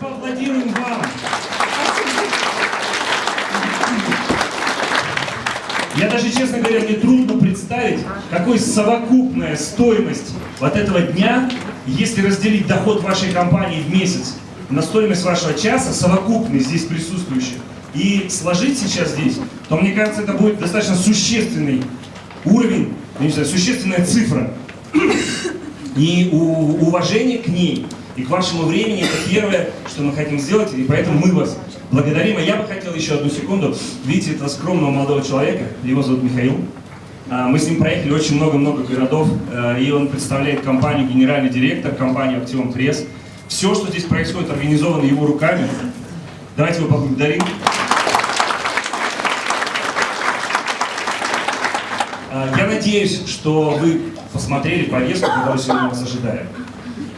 Поаплодируем вам. Я даже, честно говоря, мне трудно представить, какой совокупная стоимость вот этого дня, если разделить доход вашей компании в месяц на стоимость вашего часа, совокупный здесь присутствующих, и сложить сейчас здесь, то мне кажется, это будет достаточно существенный уровень, не знаю, существенная цифра. И уважение к ней и к вашему времени это первое, что мы хотим сделать, и поэтому мы вас благодарим. А я бы хотел еще одну секунду. Видите этого скромного молодого человека, его зовут Михаил. А, мы с ним проехали очень много-много городов, а, и он представляет компанию, генеральный директор компании Актион Пресс. Все, что здесь происходит, организовано его руками. Давайте его поблагодарим. А, я надеюсь, что вы посмотрели повестку, которая сегодня вас ожидает.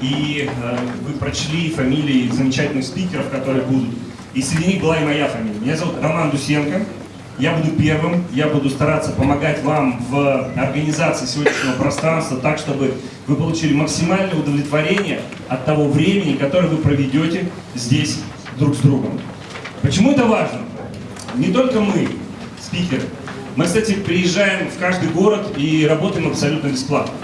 И э, вы прочли фамилии замечательных спикеров, которые будут. И среди них была и моя фамилия. Меня зовут Роман Дусенко. Я буду первым, я буду стараться помогать вам в организации сегодняшнего пространства так, чтобы вы получили максимальное удовлетворение от того времени, которое вы проведете здесь друг с другом. Почему это важно? Не только мы, спикеры, мы, кстати, приезжаем в каждый город и работаем абсолютно бесплатно.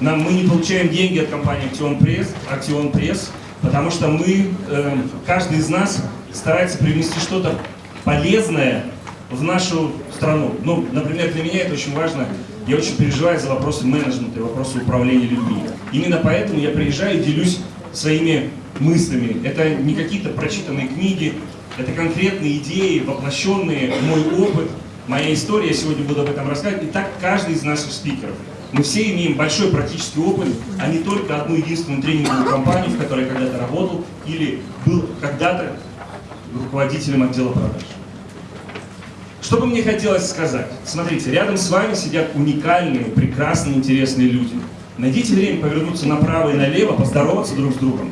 Нам, мы не получаем деньги от компании Актион Пресс, Актион Пресс потому что мы, э, каждый из нас старается привнести что-то полезное в нашу страну. Ну, например, для меня это очень важно. Я очень переживаю за вопросы менеджмента и вопросы управления людьми. Именно поэтому я приезжаю и делюсь своими мыслями. Это не какие-то прочитанные книги, это конкретные идеи, воплощенные мой опыт, моя история, я сегодня буду об этом рассказывать, и так каждый из наших спикеров. Мы все имеем большой практический опыт, а не только одну единственную тренинговую компанию, в которой когда-то работал, или был когда-то руководителем отдела продаж. Что бы мне хотелось сказать? Смотрите, рядом с вами сидят уникальные, прекрасные, интересные люди. Найдите время повернуться направо и налево, поздороваться друг с другом.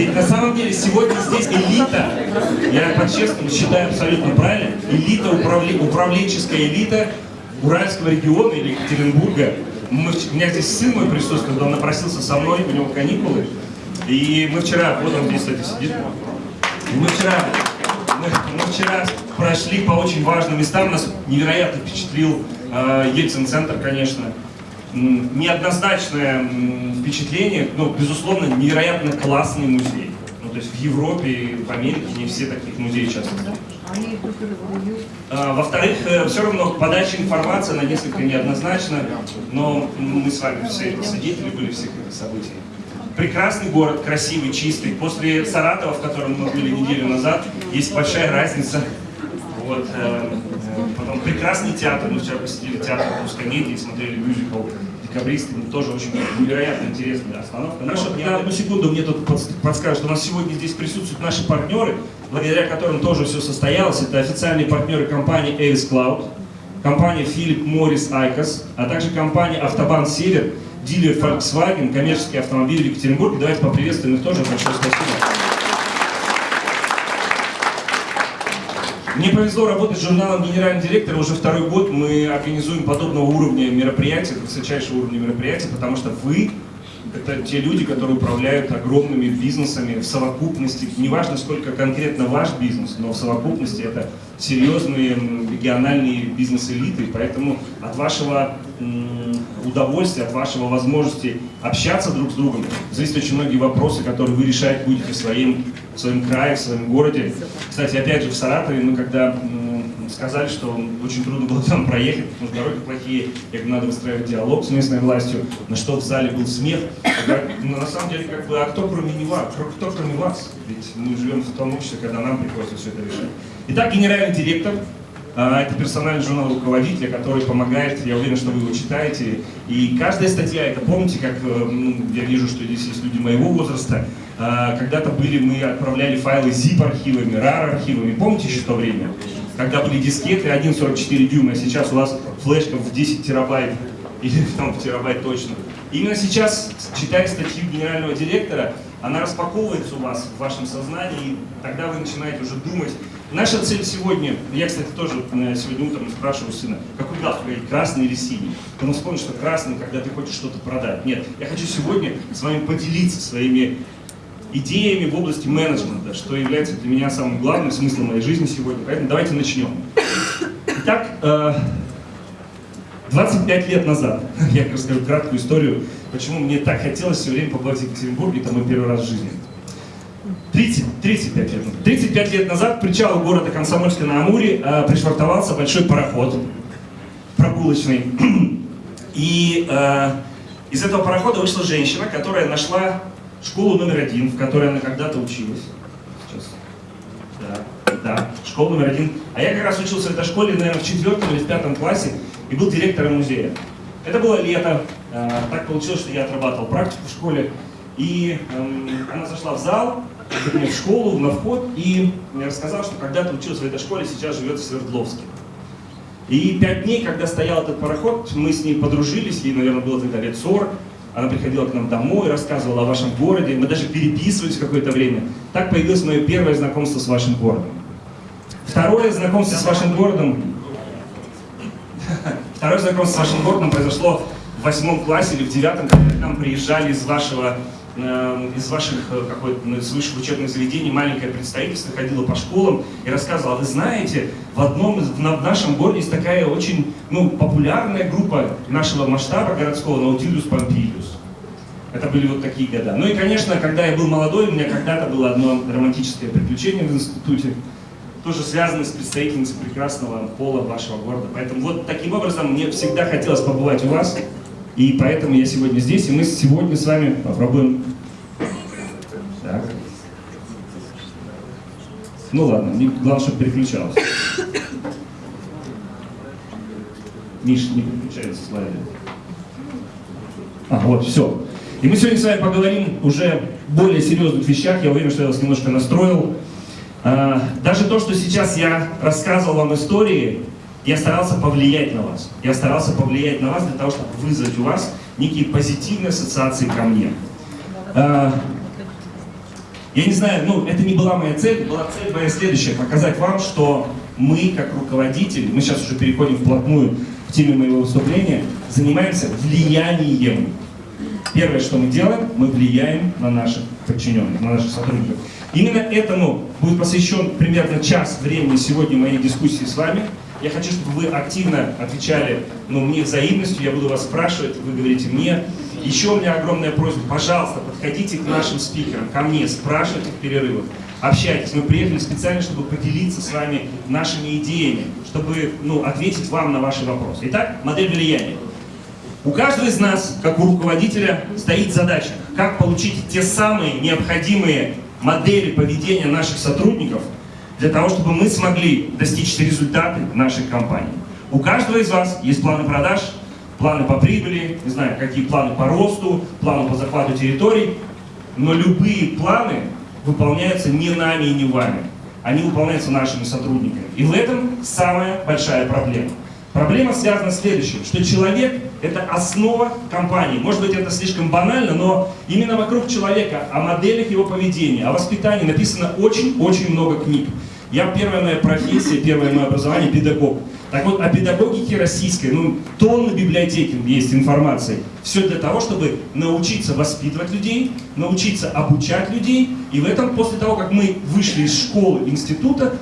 Ведь на самом деле сегодня здесь элита, я по-честному считаю абсолютно правильно, элита, управле, управленческая элита Уральского региона или Екатеринбурга. Мы, у меня здесь сын мой присутствует, он напросился со мной, у него каникулы. И мы вчера, вот он здесь, кстати, сидит. И мы вчера, мы, мы вчера прошли по очень важным местам, нас невероятно впечатлил э, Ельцин-центр, конечно неоднозначное впечатление, но, безусловно, невероятно классный музей. Ну, то есть в Европе и в Америке не все таких музеев сейчас. А, Во-вторых, э, все равно подача информации, она несколько неоднозначна, но мы с вами все свидетели были всех этих событий. Прекрасный город, красивый, чистый. После Саратова, в котором мы были неделю назад, есть большая разница. Вот, э, Потом прекрасный театр, мы вчера посетили театр комедии, смотрели мюзикл «Декабристы», ну, тоже очень невероятно интересная остановка. Хорошо, на одну секунду мне тут подскажут, что у нас сегодня здесь присутствуют наши партнеры, благодаря которым тоже все состоялось. Это официальные партнеры компании Avis Cloud, компания Philip Morris Icos, а также компания Автобан Север, дилер Volkswagen, коммерческие автомобили в Екатеринбурге. Давайте поприветствуем их тоже. Большое спасибо. Мне повезло работать с журналом «Генеральный директор». Уже второй год мы организуем подобного уровня мероприятия, высочайшего уровня мероприятия, потому что вы — это те люди, которые управляют огромными бизнесами в совокупности. Неважно, сколько конкретно ваш бизнес, но в совокупности это серьезные региональные бизнес-элиты. Поэтому от вашего удовольствия, от вашего возможности общаться друг с другом зависят очень многие вопросы, которые вы решать будете в своем, в своем крае, в своем городе. Кстати, опять же, в Саратове мы когда сказали, что очень трудно было там проехать, потому что дороги плохие, как надо выстраивать диалог с местной властью, на что в зале был смех. Как, ну, на самом деле, как бы, а кто кроме не вас? Кто кроме вас? Ведь мы живем в том обществе, когда нам приходится все это решать. Итак, генеральный директор а, это персональный журнал руководителя, который помогает, я уверен, что вы его читаете. И каждая статья, это помните, как э, ну, я вижу, что здесь есть люди моего возраста, а, когда-то были, мы отправляли файлы zip-архивами, RAR-архивами, помните еще то время? Когда были дискеты 1,44 дюйма, а сейчас у вас флешка в 10 терабайт, или там в терабайт точно. Именно сейчас, читая статью генерального директора, она распаковывается у вас в вашем сознании, и тогда вы начинаете уже думать Наша цель сегодня, я, кстати, тоже э, сегодня утром спрашиваю сына, какой галстук, красный или синий? Он вспомнил, что красный, когда ты хочешь что-то продать. Нет, я хочу сегодня с вами поделиться своими идеями в области менеджмента, что является для меня самым главным смыслом моей жизни сегодня. Поэтому давайте начнем. Итак, 25 э, лет назад, я расскажу краткую историю, почему мне так хотелось все время побывать в Екатеринбурге, это мой первый раз в жизни. 30, 35 лет. 35 лет назад к причалу города Комсомольска на Амуре э, пришвартовался большой пароход прогулочный. И э, из этого парохода вышла женщина, которая нашла школу номер один, в которой она когда-то училась. Сейчас. Да, да, школа номер один. А я как раз учился в этой школе, наверное, в четвертом или в пятом классе и был директором музея. Это было лето. Э, так получилось, что я отрабатывал практику в школе. И э, она зашла в зал, в школу, на вход, и мне рассказал, что когда-то учился в этой школе, сейчас живет в Свердловске. И пять дней, когда стоял этот пароход, мы с ней подружились, ей, наверное, было тогда лет 40, она приходила к нам домой, рассказывала о вашем городе, мы даже переписывались какое-то время. Так появилось мое первое знакомство с вашим городом. Второе знакомство с вашим городом... Второе знакомство с вашим городом произошло в восьмом классе или в девятом, когда к нам приезжали из вашего из ваших э, какой-то ну, из высших учебных заведений маленькое представительство ходило по школам и рассказывало, вы знаете, в одном в нашем городе есть такая очень ну, популярная группа нашего масштаба городского Наутилиус Помпилиус. Это были вот такие года. Ну и, конечно, когда я был молодой, у меня когда-то было одно романтическое приключение в институте, тоже связанное с представительницей прекрасного пола вашего города. Поэтому вот таким образом мне всегда хотелось побывать у вас. И поэтому я сегодня здесь, и мы сегодня с вами попробуем... Так. Ну ладно, главное, чтобы переключалось. Миш, не переключается слайды. А, вот, все. И мы сегодня с вами поговорим уже более серьезных вещах. Я уверен, что я вас немножко настроил. А, даже то, что сейчас я рассказывал вам истории, я старался повлиять на вас. Я старался повлиять на вас для того, чтобы вызвать у вас некие позитивные ассоциации ко мне. А, я не знаю, ну, это не была моя цель, была цель моя следующая, показать вам, что мы, как руководители, мы сейчас уже переходим вплотную к теме моего выступления, занимаемся влиянием. Первое, что мы делаем, мы влияем на наших подчиненных, на наших сотрудников. Именно этому будет посвящен примерно час времени сегодня моей дискуссии с вами. Я хочу, чтобы вы активно отвечали ну, мне взаимностью, я буду вас спрашивать, вы говорите мне. Еще у меня огромная просьба, пожалуйста, подходите к нашим спикерам, ко мне, спрашивайте в перерывах, общайтесь. Мы приехали специально, чтобы поделиться с вами нашими идеями, чтобы ну, ответить вам на ваши вопросы. Итак, модель влияния. У каждого из нас, как у руководителя, стоит задача, как получить те самые необходимые модели поведения наших сотрудников – для того, чтобы мы смогли достичь результаты нашей компании. У каждого из вас есть планы продаж, планы по прибыли, не знаю, какие планы по росту, планы по захвату территорий, но любые планы выполняются не нами и не вами. Они выполняются нашими сотрудниками. И в этом самая большая проблема. Проблема связана с следующим, что человек – это основа компании. Может быть, это слишком банально, но именно вокруг человека, о моделях его поведения, о воспитании написано очень-очень много книг. Я первая моя профессия, первое мое образование – педагог. Так вот, о педагогике российской, ну, тонны библиотеки есть информации. Все для того, чтобы научиться воспитывать людей, научиться обучать людей. И в этом, после того, как мы вышли из школы, института,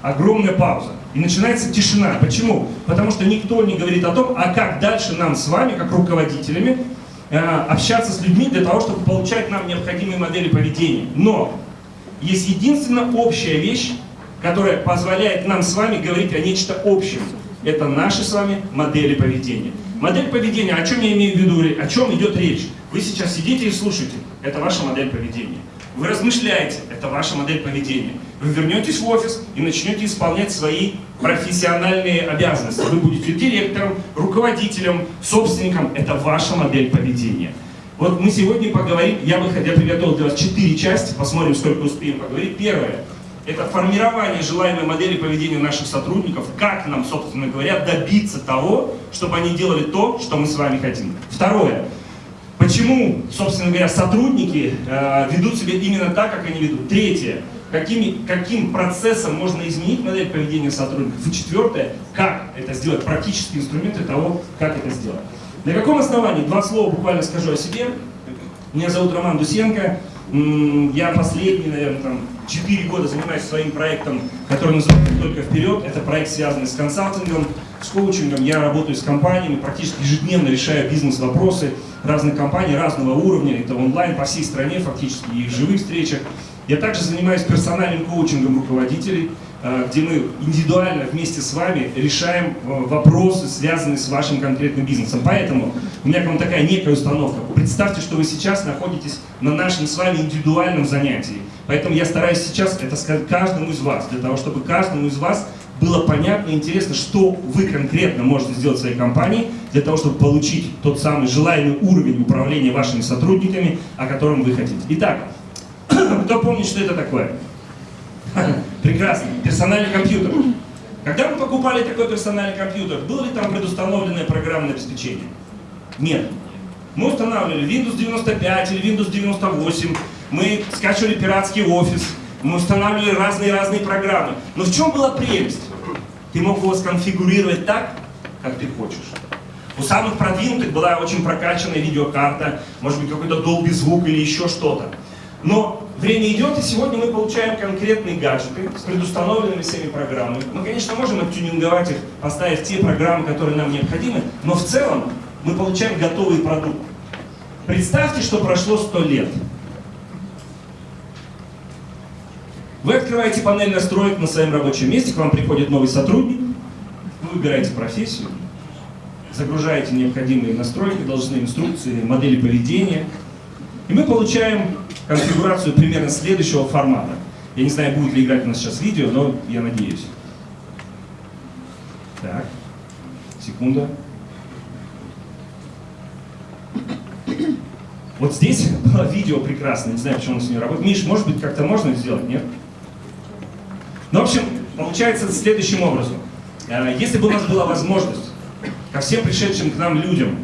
огромная пауза. И начинается тишина. Почему? Потому что никто не говорит о том, а как дальше нам с вами, как руководителями, э, общаться с людьми для того, чтобы получать нам необходимые модели поведения. Но есть единственная общая вещь, которая позволяет нам с вами говорить о нечто общем. Это наши с вами модели поведения. Модель поведения, о чем я имею в виду, о чем идет речь? Вы сейчас сидите и слушаете, это ваша модель поведения. Вы размышляете, это ваша модель поведения. Вы вернетесь в офис и начнете исполнять свои профессиональные обязанности. Вы будете директором, руководителем, собственником. Это ваша модель поведения. Вот мы сегодня поговорим, я бы я приготовил для вас четыре части, посмотрим, сколько успеем поговорить. Первое это формирование желаемой модели поведения наших сотрудников, как нам, собственно говоря, добиться того, чтобы они делали то, что мы с вами хотим. Второе. Почему, собственно говоря, сотрудники э, ведут себя именно так, как они ведут? Третье. какими, каким процессом можно изменить модель поведения сотрудников. И четвертое, как это сделать, практические инструменты того, как это сделать. На каком основании? Два слова буквально скажу о себе. Меня зовут Роман Дусенко. Я последние, наверное, там, 4 года занимаюсь своим проектом, который называется «Только вперед». Это проект, связанный с консалтингом, с коучингом. Я работаю с компаниями, практически ежедневно решаю бизнес-вопросы разных компаний разного уровня. Это онлайн по всей стране фактически и в живых встречах. Я также занимаюсь персональным коучингом руководителей, э, где мы индивидуально вместе с вами решаем э, вопросы, связанные с вашим конкретным бизнесом. Поэтому у меня к вам такая некая установка. Представьте, что вы сейчас находитесь на нашем с вами индивидуальном занятии. Поэтому я стараюсь сейчас это сказать каждому из вас, для того, чтобы каждому из вас было понятно и интересно, что вы конкретно можете сделать в своей компании, для того, чтобы получить тот самый желаемый уровень управления вашими сотрудниками, о котором вы хотите. Итак, кто помнит, что это такое? Прекрасно. Персональный компьютер. Когда мы покупали такой персональный компьютер, было ли там предустановленное программное обеспечение? Нет. Мы устанавливали Windows 95 или Windows 98, мы скачивали пиратский офис, мы устанавливали разные-разные программы. Но в чем была прелесть? Ты мог его сконфигурировать так, как ты хочешь. У самых продвинутых была очень прокачанная видеокарта, может быть какой-то долгий звук или еще что-то. Но время идет, и сегодня мы получаем конкретные гаджеты с предустановленными всеми программами. Мы, конечно, можем оттюнинговать их, поставив те программы, которые нам необходимы, но в целом мы получаем готовый продукт. Представьте, что прошло 100 лет. Вы открываете панель настроек на своем рабочем месте, к вам приходит новый сотрудник, вы выбираете профессию, загружаете необходимые настройки, должностные инструкции, модели поведения, и мы получаем конфигурацию примерно следующего формата. Я не знаю, будет ли играть у нас сейчас видео, но я надеюсь. Так, секунда. Вот здесь было видео прекрасное, не знаю, почему он с ней работает. Миш, может быть, как-то можно сделать, нет? Ну, в общем, получается следующим образом. Э, если бы у нас была возможность ко всем пришедшим к нам людям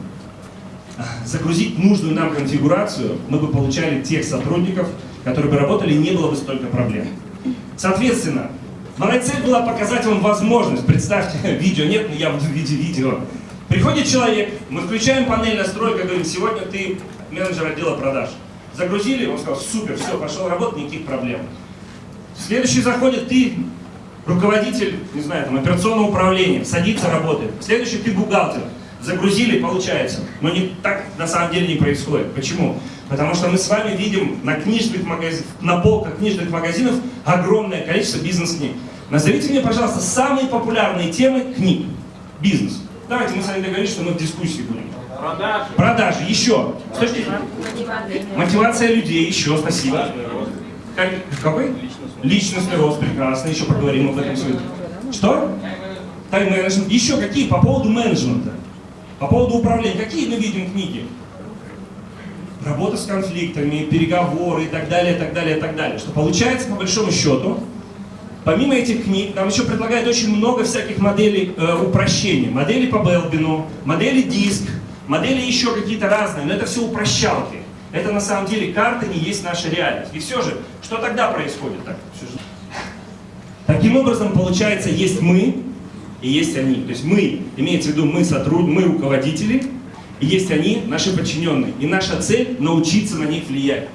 загрузить нужную нам конфигурацию, мы бы получали тех сотрудников, которые бы работали, и не было бы столько проблем. Соответственно, моя цель была показать вам возможность. Представьте, видео нет, но я буду в виде видео. Приходит человек, мы включаем панель настройка, говорим, сегодня ты менеджер отдела продаж. Загрузили, он сказал, супер, все, пошел работать, никаких проблем. Следующий заходит ты, руководитель, не знаю, там, операционного управления, садится, работает. Следующий ты бухгалтер загрузили, получается. Но не, так на самом деле не происходит. Почему? Потому что мы с вами видим на, книжных магазин, на полках книжных магазинов огромное количество бизнес-книг. Назовите мне, пожалуйста, самые популярные темы книг. Бизнес. Давайте мы с вами договорились, что мы в дискуссии будем. Продажи. Продажи. Еще. Слушайте. Мотивация людей. Еще. Спасибо. Как, какой? Личностный. Рост. Прекрасно. Еще поговорим об этом сегодня. Что? Тайм-менеджмент. Еще какие по поводу менеджмента? По поводу управления, какие мы видим книги? Работа с конфликтами, переговоры и так далее, и так далее, и так далее. Что получается, по большому счету, помимо этих книг, нам еще предлагают очень много всяких моделей э, упрощения. Модели по Белбину, модели диск, модели еще какие-то разные, но это все упрощалки. Это на самом деле карта не есть наша реальность. И все же, что тогда происходит? Так, Таким образом, получается, есть мы, и есть они. То есть мы, имеется в виду мы сотрудники, мы руководители, и есть они, наши подчиненные. И наша цель – научиться на них влиять.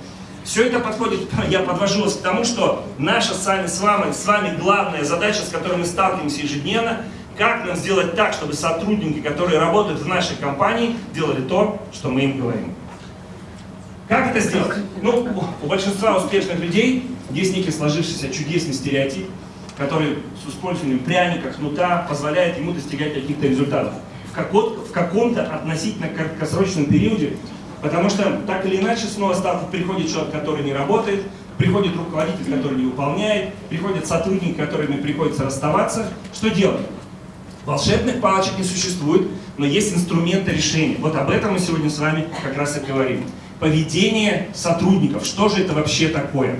Все это подходит, я подвожу вас к тому, что наша с вами, с вами, с вами главная задача, с которой мы сталкиваемся ежедневно, как нам сделать так, чтобы сотрудники, которые работают в нашей компании, делали то, что мы им говорим. Как это сделать? Ну, у большинства успешных людей есть некий сложившийся чудесный стереотип, который с использованием пряника, кнута позволяет ему достигать каких-то результатов в каком-то относительно краткосрочном периоде, потому что так или иначе снова стартов приходит человек, который не работает, приходит руководитель, который не выполняет, приходят сотрудники, которыми приходится расставаться. Что делать? Волшебных палочек не существует, но есть инструменты решения. Вот об этом мы сегодня с вами как раз и говорим. Поведение сотрудников. Что же это вообще такое?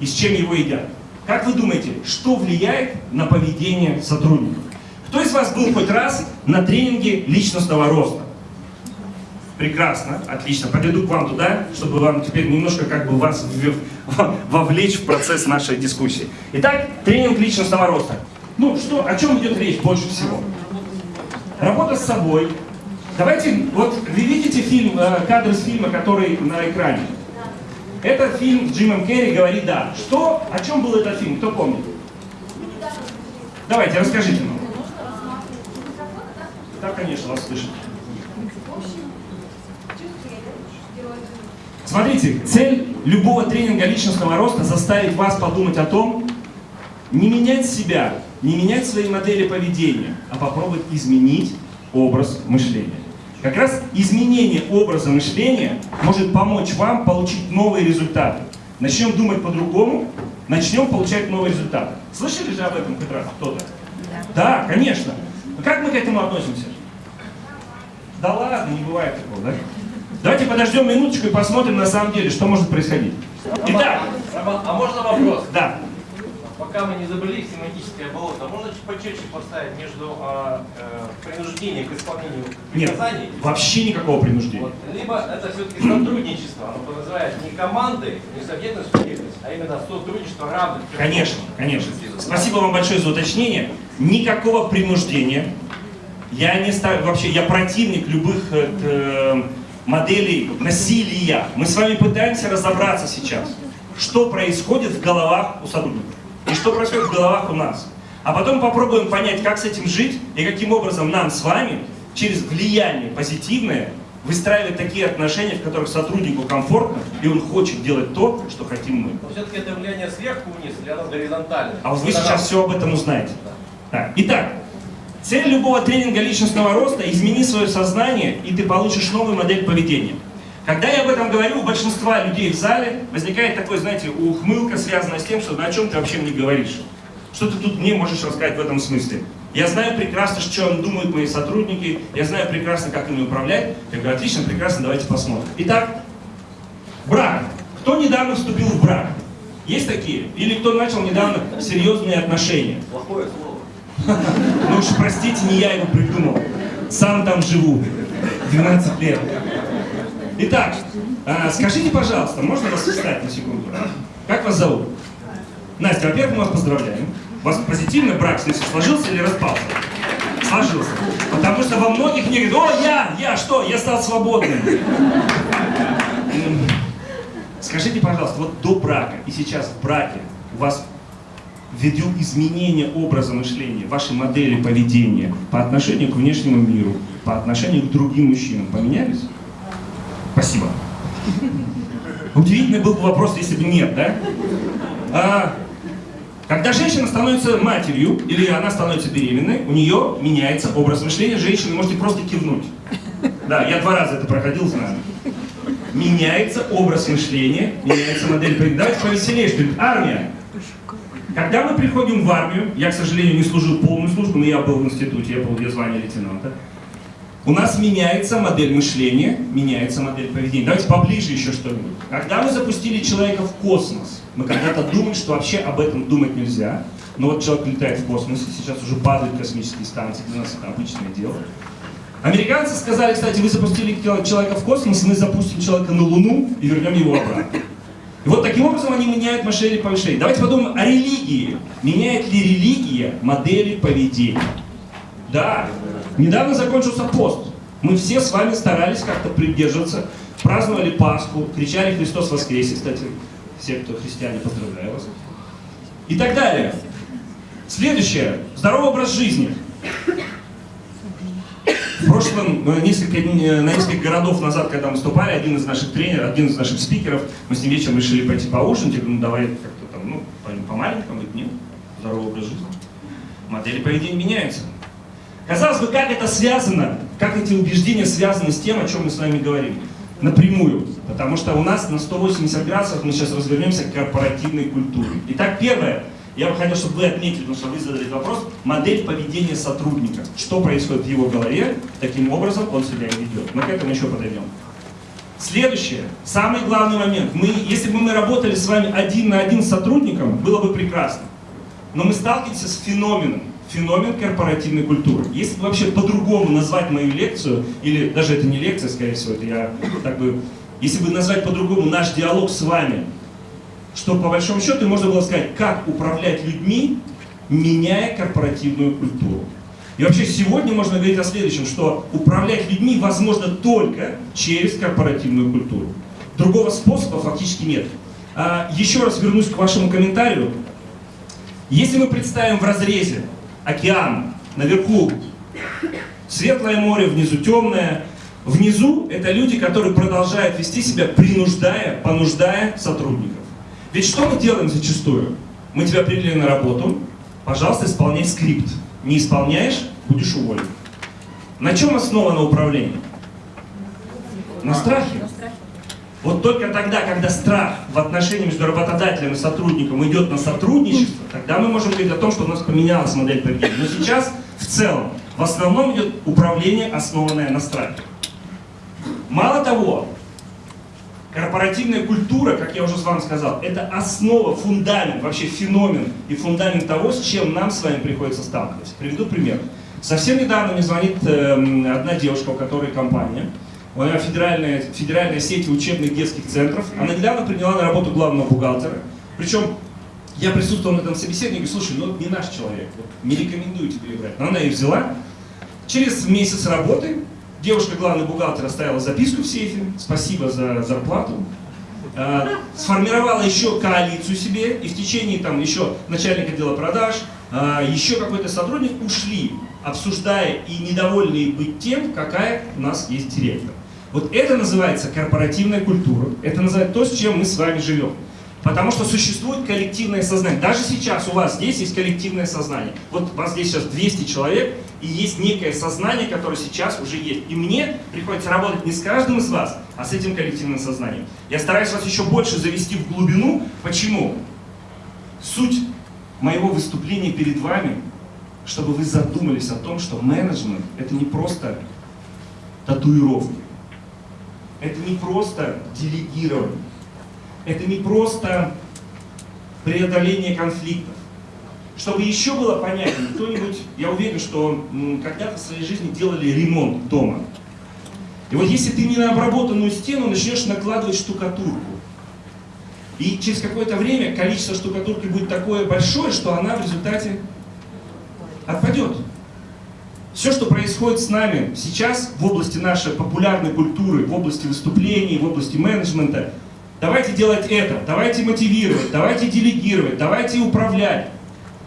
И с чем его едят? Как вы думаете, что влияет на поведение сотрудников? Кто из вас был хоть раз на тренинге личностного роста? Прекрасно, отлично. Подойду к вам туда, чтобы вам теперь немножко как бы вас вовлечь в процесс нашей дискуссии. Итак, тренинг личностного роста. Ну, что, о чем идет речь больше всего? Работа с собой. Давайте, вот вы видите фильм, э, кадр из фильма, который на экране. Это фильм с Джимом Керри «Говори да». Что, о чем был этот фильм, кто помнит? Давайте, расскажите нам. Да, конечно, вас слышат. Смотрите, цель любого тренинга личностного роста заставить вас подумать о том, не менять себя, не менять свои модели поведения, а попробовать изменить образ мышления. Как раз изменение образа мышления может помочь вам получить новые результаты. Начнем думать по-другому, начнем получать новые результаты. Слышали же об этом хоть раз кто-то? Да. да, конечно. Как мы к этому относимся? Да ладно, не бывает такого, да? Давайте подождем минуточку и посмотрим на самом деле, что может происходить. Итак. а можно вопрос? Да. Пока мы не забыли семантическое болото, можно чуть почетче поставить между а, э, принуждением к исполнению приказаний? Нет, вообще никакого принуждения. Вот. Либо это все-таки сотрудничество, оно называется не команды, не субъектность, субъектность, а именно сотрудничество равных. Конечно, конечно. Спасибо вам большое за уточнение. Никакого принуждения. Я не ставлю, вообще, я противник любых э, э, моделей насилия. Мы с вами пытаемся разобраться сейчас, что происходит в головах у сотрудников и что происходит в головах у нас. А потом попробуем понять, как с этим жить и каким образом нам с вами через влияние позитивное выстраивать такие отношения, в которых сотруднику комфортно, и он хочет делать то, что хотим мы. Но все-таки это влияние сверху вниз или оно горизонтально? А вот вы сейчас все об этом узнаете. Да. Итак, Цель любого тренинга личностного роста – измени свое сознание, и ты получишь новую модель поведения. Когда я об этом говорю, у большинства людей в зале возникает такой, знаете, ухмылка, связанная с тем, что о чем ты вообще мне говоришь. Что ты тут мне можешь рассказать в этом смысле? Я знаю прекрасно, что думают мои сотрудники, я знаю прекрасно, как ими управлять. Я говорю, отлично, прекрасно, давайте посмотрим. Итак, брак. Кто недавно вступил в брак? Есть такие? Или кто начал недавно серьезные отношения? Плохое слово. Ну уж простите, не я его придумал. Сам там живу. 12 лет. Итак, а, скажите, пожалуйста, можно вас встать на секунду? Как вас зовут? Настя, во-первых, мы вас поздравляем. У вас позитивный брак, в смысле, сложился или распался? Сложился. Потому что во многих не говорят, о, я, я, что, я стал свободным. Скажите, пожалуйста, вот до брака и сейчас в браке у вас ввиду изменения образа мышления, вашей модели поведения по отношению к внешнему миру, по отношению к другим мужчинам поменялись? Удивительный был бы вопрос, если бы нет, да? А, когда женщина становится матерью, или она становится беременной, у нее меняется образ мышления, женщины можете просто кивнуть. Да, я два раза это проходил, знаю. Меняется образ мышления, меняется модель поведения. Повеселее, что ли. Армия. Когда мы приходим в армию, я, к сожалению, не служил полную службу, но я был в институте, я был в звании лейтенанта, у нас меняется модель мышления, меняется модель поведения. Давайте поближе еще что-нибудь. Когда мы запустили человека в космос, мы когда-то думали, что вообще об этом думать нельзя. Но вот человек летает в космосе, сейчас уже падают космические станции, для нас это обычное дело. Американцы сказали, кстати, вы запустили человека в космос, мы запустим человека на Луну и вернем его обратно. И вот таким образом они меняют мышление повышения. Давайте подумаем о религии. Меняет ли религия модели поведения? Да. Недавно закончился пост. Мы все с вами старались как-то придерживаться, праздновали Пасху, кричали «Христос воскресе». Кстати, все, кто христиане, поздравляю вас. И так далее. Следующее. Здоровый образ жизни. В прошлом, э, несколько, э, на несколько городов назад, когда мы выступали, один из наших тренеров, один из наших спикеров, мы с ним вечером решили пойти поужинать, я говорю, ну давай как-то там, ну, по-маленькому, говорит, нет, здоровый образ жизни. Модели поведения меняются. Казалось бы, как это связано, как эти убеждения связаны с тем, о чем мы с вами говорим? Напрямую. Потому что у нас на 180 градусов мы сейчас развернемся к корпоративной культуре. Итак, первое. Я бы хотел, чтобы вы отметили, потому что вы задали вопрос, модель поведения сотрудника. Что происходит в его голове, таким образом он себя ведет. Мы к этому еще подойдем. Следующее, самый главный момент. Мы, если бы мы работали с вами один на один с сотрудником, было бы прекрасно. Но мы сталкиваемся с феноменом. Феномен корпоративной культуры. Если вообще по-другому назвать мою лекцию, или даже это не лекция, скорее всего, это я так бы... Если бы назвать по-другому наш диалог с вами, что по большому счету можно было сказать, как управлять людьми, меняя корпоративную культуру. И вообще сегодня можно говорить о следующем, что управлять людьми возможно только через корпоративную культуру. Другого способа фактически нет. А, еще раз вернусь к вашему комментарию. Если мы представим в разрезе океан, наверху светлое море, внизу темное, внизу это люди, которые продолжают вести себя, принуждая, понуждая сотрудников. Ведь что мы делаем зачастую? Мы тебя привели на работу, пожалуйста, исполняй скрипт. Не исполняешь, будешь уволен. На чем основано управление? На страхе. Вот только тогда, когда страх в отношении между работодателем и сотрудником идет на сотрудничество, тогда мы можем говорить о том, что у нас поменялась модель поведения. Но сейчас в целом, в основном идет управление, основанное на страхе. Мало того, корпоративная культура, как я уже с вами сказал, это основа, фундамент, вообще феномен и фундамент того, с чем нам с вами приходится сталкиваться. Приведу пример. Совсем недавно мне звонит э, одна девушка, у которой компания, у нее федеральная, федеральная сеть учебных детских центров. Она недавно приняла на работу главного бухгалтера. Причем я присутствовал на этом говорю, слушай, ну не наш человек, не рекомендую тебе брать. Но она ее взяла. Через месяц работы девушка, главный бухгалтер, оставила записку в сейфе, спасибо за зарплату. Э, сформировала еще коалицию себе, и в течение там еще начальника отдела продаж, э, еще какой-то сотрудник ушли, обсуждая и недовольные быть тем, какая у нас есть директор. Вот это называется корпоративная культура, это называется то, с чем мы с вами живем. Потому что существует коллективное сознание. Даже сейчас у вас здесь есть коллективное сознание. Вот у вас здесь сейчас 200 человек, и есть некое сознание, которое сейчас уже есть. И мне приходится работать не с каждым из вас, а с этим коллективным сознанием. Я стараюсь вас еще больше завести в глубину. Почему? Суть моего выступления перед вами, чтобы вы задумались о том, что менеджмент – это не просто татуировки. Это не просто делегирование. Это не просто преодоление конфликтов. Чтобы еще было понятнее, кто-нибудь, я уверен, что когда-то в своей жизни делали ремонт дома. И вот если ты не на обработанную стену начнешь накладывать штукатурку, и через какое-то время количество штукатурки будет такое большое, что она в результате отпадет. Все, что происходит с нами сейчас в области нашей популярной культуры, в области выступлений, в области менеджмента, давайте делать это, давайте мотивировать, давайте делегировать, давайте управлять.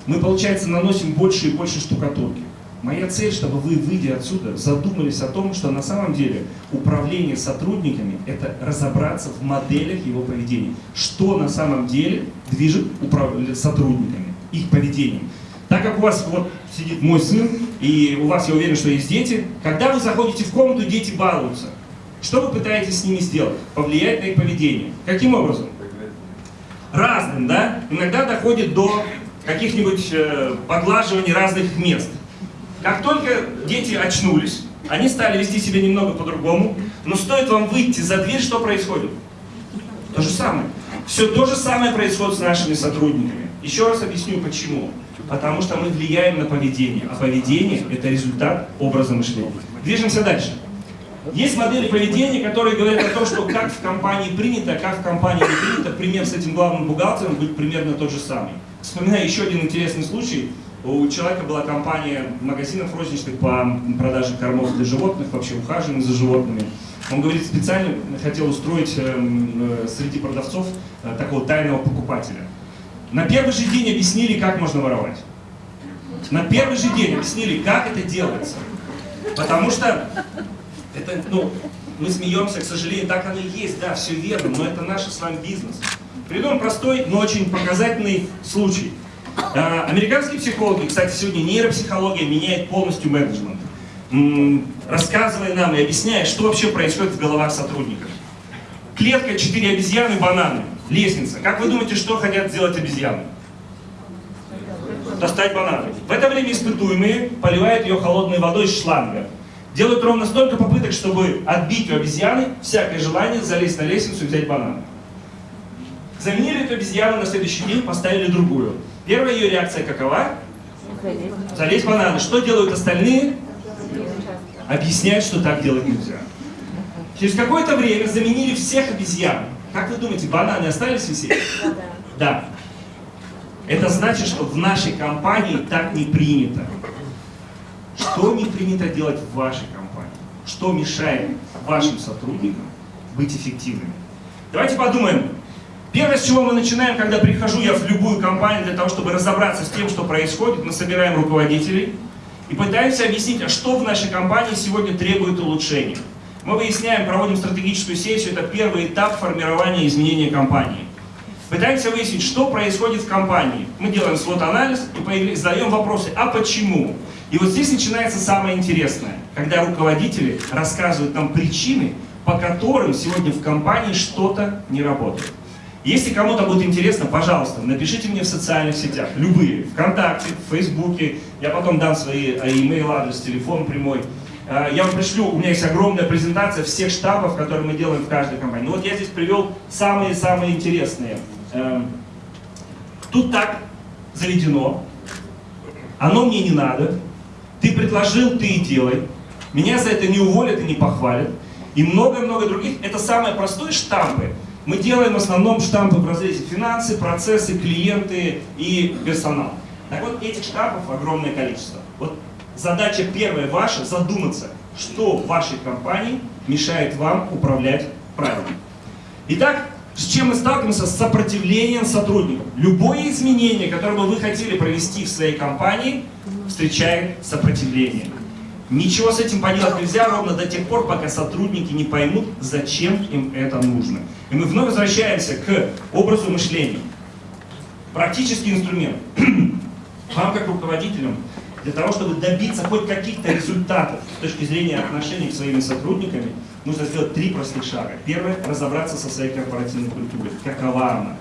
Мы, получается, наносим больше и больше штукатурки. Моя цель, чтобы вы, выйдя отсюда, задумались о том, что на самом деле управление сотрудниками – это разобраться в моделях его поведения. Что на самом деле движет сотрудниками, их поведением. Так как у вас вот сидит мой сын, и у вас, я уверен, что есть дети, когда вы заходите в комнату, дети балуются. Что вы пытаетесь с ними сделать? Повлиять на их поведение. Каким образом? Разным, да? Иногда доходит до каких-нибудь э, поглаживаний разных мест. Как только дети очнулись, они стали вести себя немного по-другому, но стоит вам выйти за дверь, что происходит? То же самое. Все то же самое происходит с нашими сотрудниками. Еще раз объясню, почему. Потому что мы влияем на поведение, а поведение – это результат образа мышления. Движемся дальше. Есть модели поведения, которые говорят о том, что как в компании принято, а как в компании не принято. Пример с этим главным бухгалтером будет примерно тот же самый. Вспоминаю еще один интересный случай. У человека была компания магазинов розничных по продаже кормов для животных, вообще ухаживания за животными. Он говорит, специально хотел устроить эм, э, среди продавцов э, такого тайного покупателя. На первый же день объяснили, как можно воровать. На первый же день объяснили, как это делается. Потому что это, ну, мы смеемся, к сожалению, так оно и есть, да, все верно, но это наш с вами бизнес. Приведу простой, но очень показательный случай. А, американские психологи, кстати, сегодня нейропсихология меняет полностью менеджмент, рассказывая нам и объясняя, что вообще происходит в головах сотрудников. Клетка, четыре обезьяны, бананы, лестница. Как вы думаете, что хотят сделать обезьяны? Достать бананы. В это время испытуемые поливают ее холодной водой из шланга. Делают ровно столько попыток, чтобы отбить у обезьяны всякое желание залезть на лестницу и взять бананы. Заменили эту обезьяну на следующий день, поставили другую. Первая ее реакция какова? Залезть бананы. Что делают остальные? Объясняют, что так делать нельзя. Через какое-то время заменили всех обезьян. Как вы думаете, бананы остались висеть? Да. Это значит, что в нашей компании так не принято. Что не принято делать в вашей компании? Что мешает вашим сотрудникам быть эффективными? Давайте подумаем. Первое, с чего мы начинаем, когда прихожу я в любую компанию для того, чтобы разобраться с тем, что происходит, мы собираем руководителей и пытаемся объяснить, а что в нашей компании сегодня требует улучшения. Мы выясняем, проводим стратегическую сессию, это первый этап формирования изменения компании. Пытаемся выяснить, что происходит в компании. Мы делаем свод-анализ и задаем вопросы, а почему? И вот здесь начинается самое интересное, когда руководители рассказывают нам причины, по которым сегодня в компании что-то не работает. Если кому-то будет интересно, пожалуйста, напишите мне в социальных сетях, любые, ВКонтакте, в Фейсбуке, я потом дам свои э, email адрес, телефон прямой. Э, я вам пришлю, у меня есть огромная презентация всех штабов, которые мы делаем в каждой компании. Ну вот я здесь привел самые-самые интересные. Эм, тут так заведено, оно мне не надо, ты предложил, ты и делай. Меня за это не уволят и не похвалят. И много-много других. Это самые простые штампы. Мы делаем в основном штампы в разрезе финансы, процессы, клиенты и персонал. Так вот, этих штампов огромное количество. Вот задача первая ваша задуматься, что в вашей компании мешает вам управлять правильно. Итак, с чем мы сталкиваемся? С сопротивлением сотрудников. Любое изменение, которое бы вы хотели провести в своей компании, встречает сопротивление. Ничего с этим поделать нельзя ровно до тех пор, пока сотрудники не поймут, зачем им это нужно. И мы вновь возвращаемся к образу мышления. Практический инструмент. Вам, как руководителям, для того, чтобы добиться хоть каких-то результатов с точки зрения отношений с своими сотрудниками, нужно сделать три простых шага. Первое – разобраться со своей корпоративной культурой. Какова она?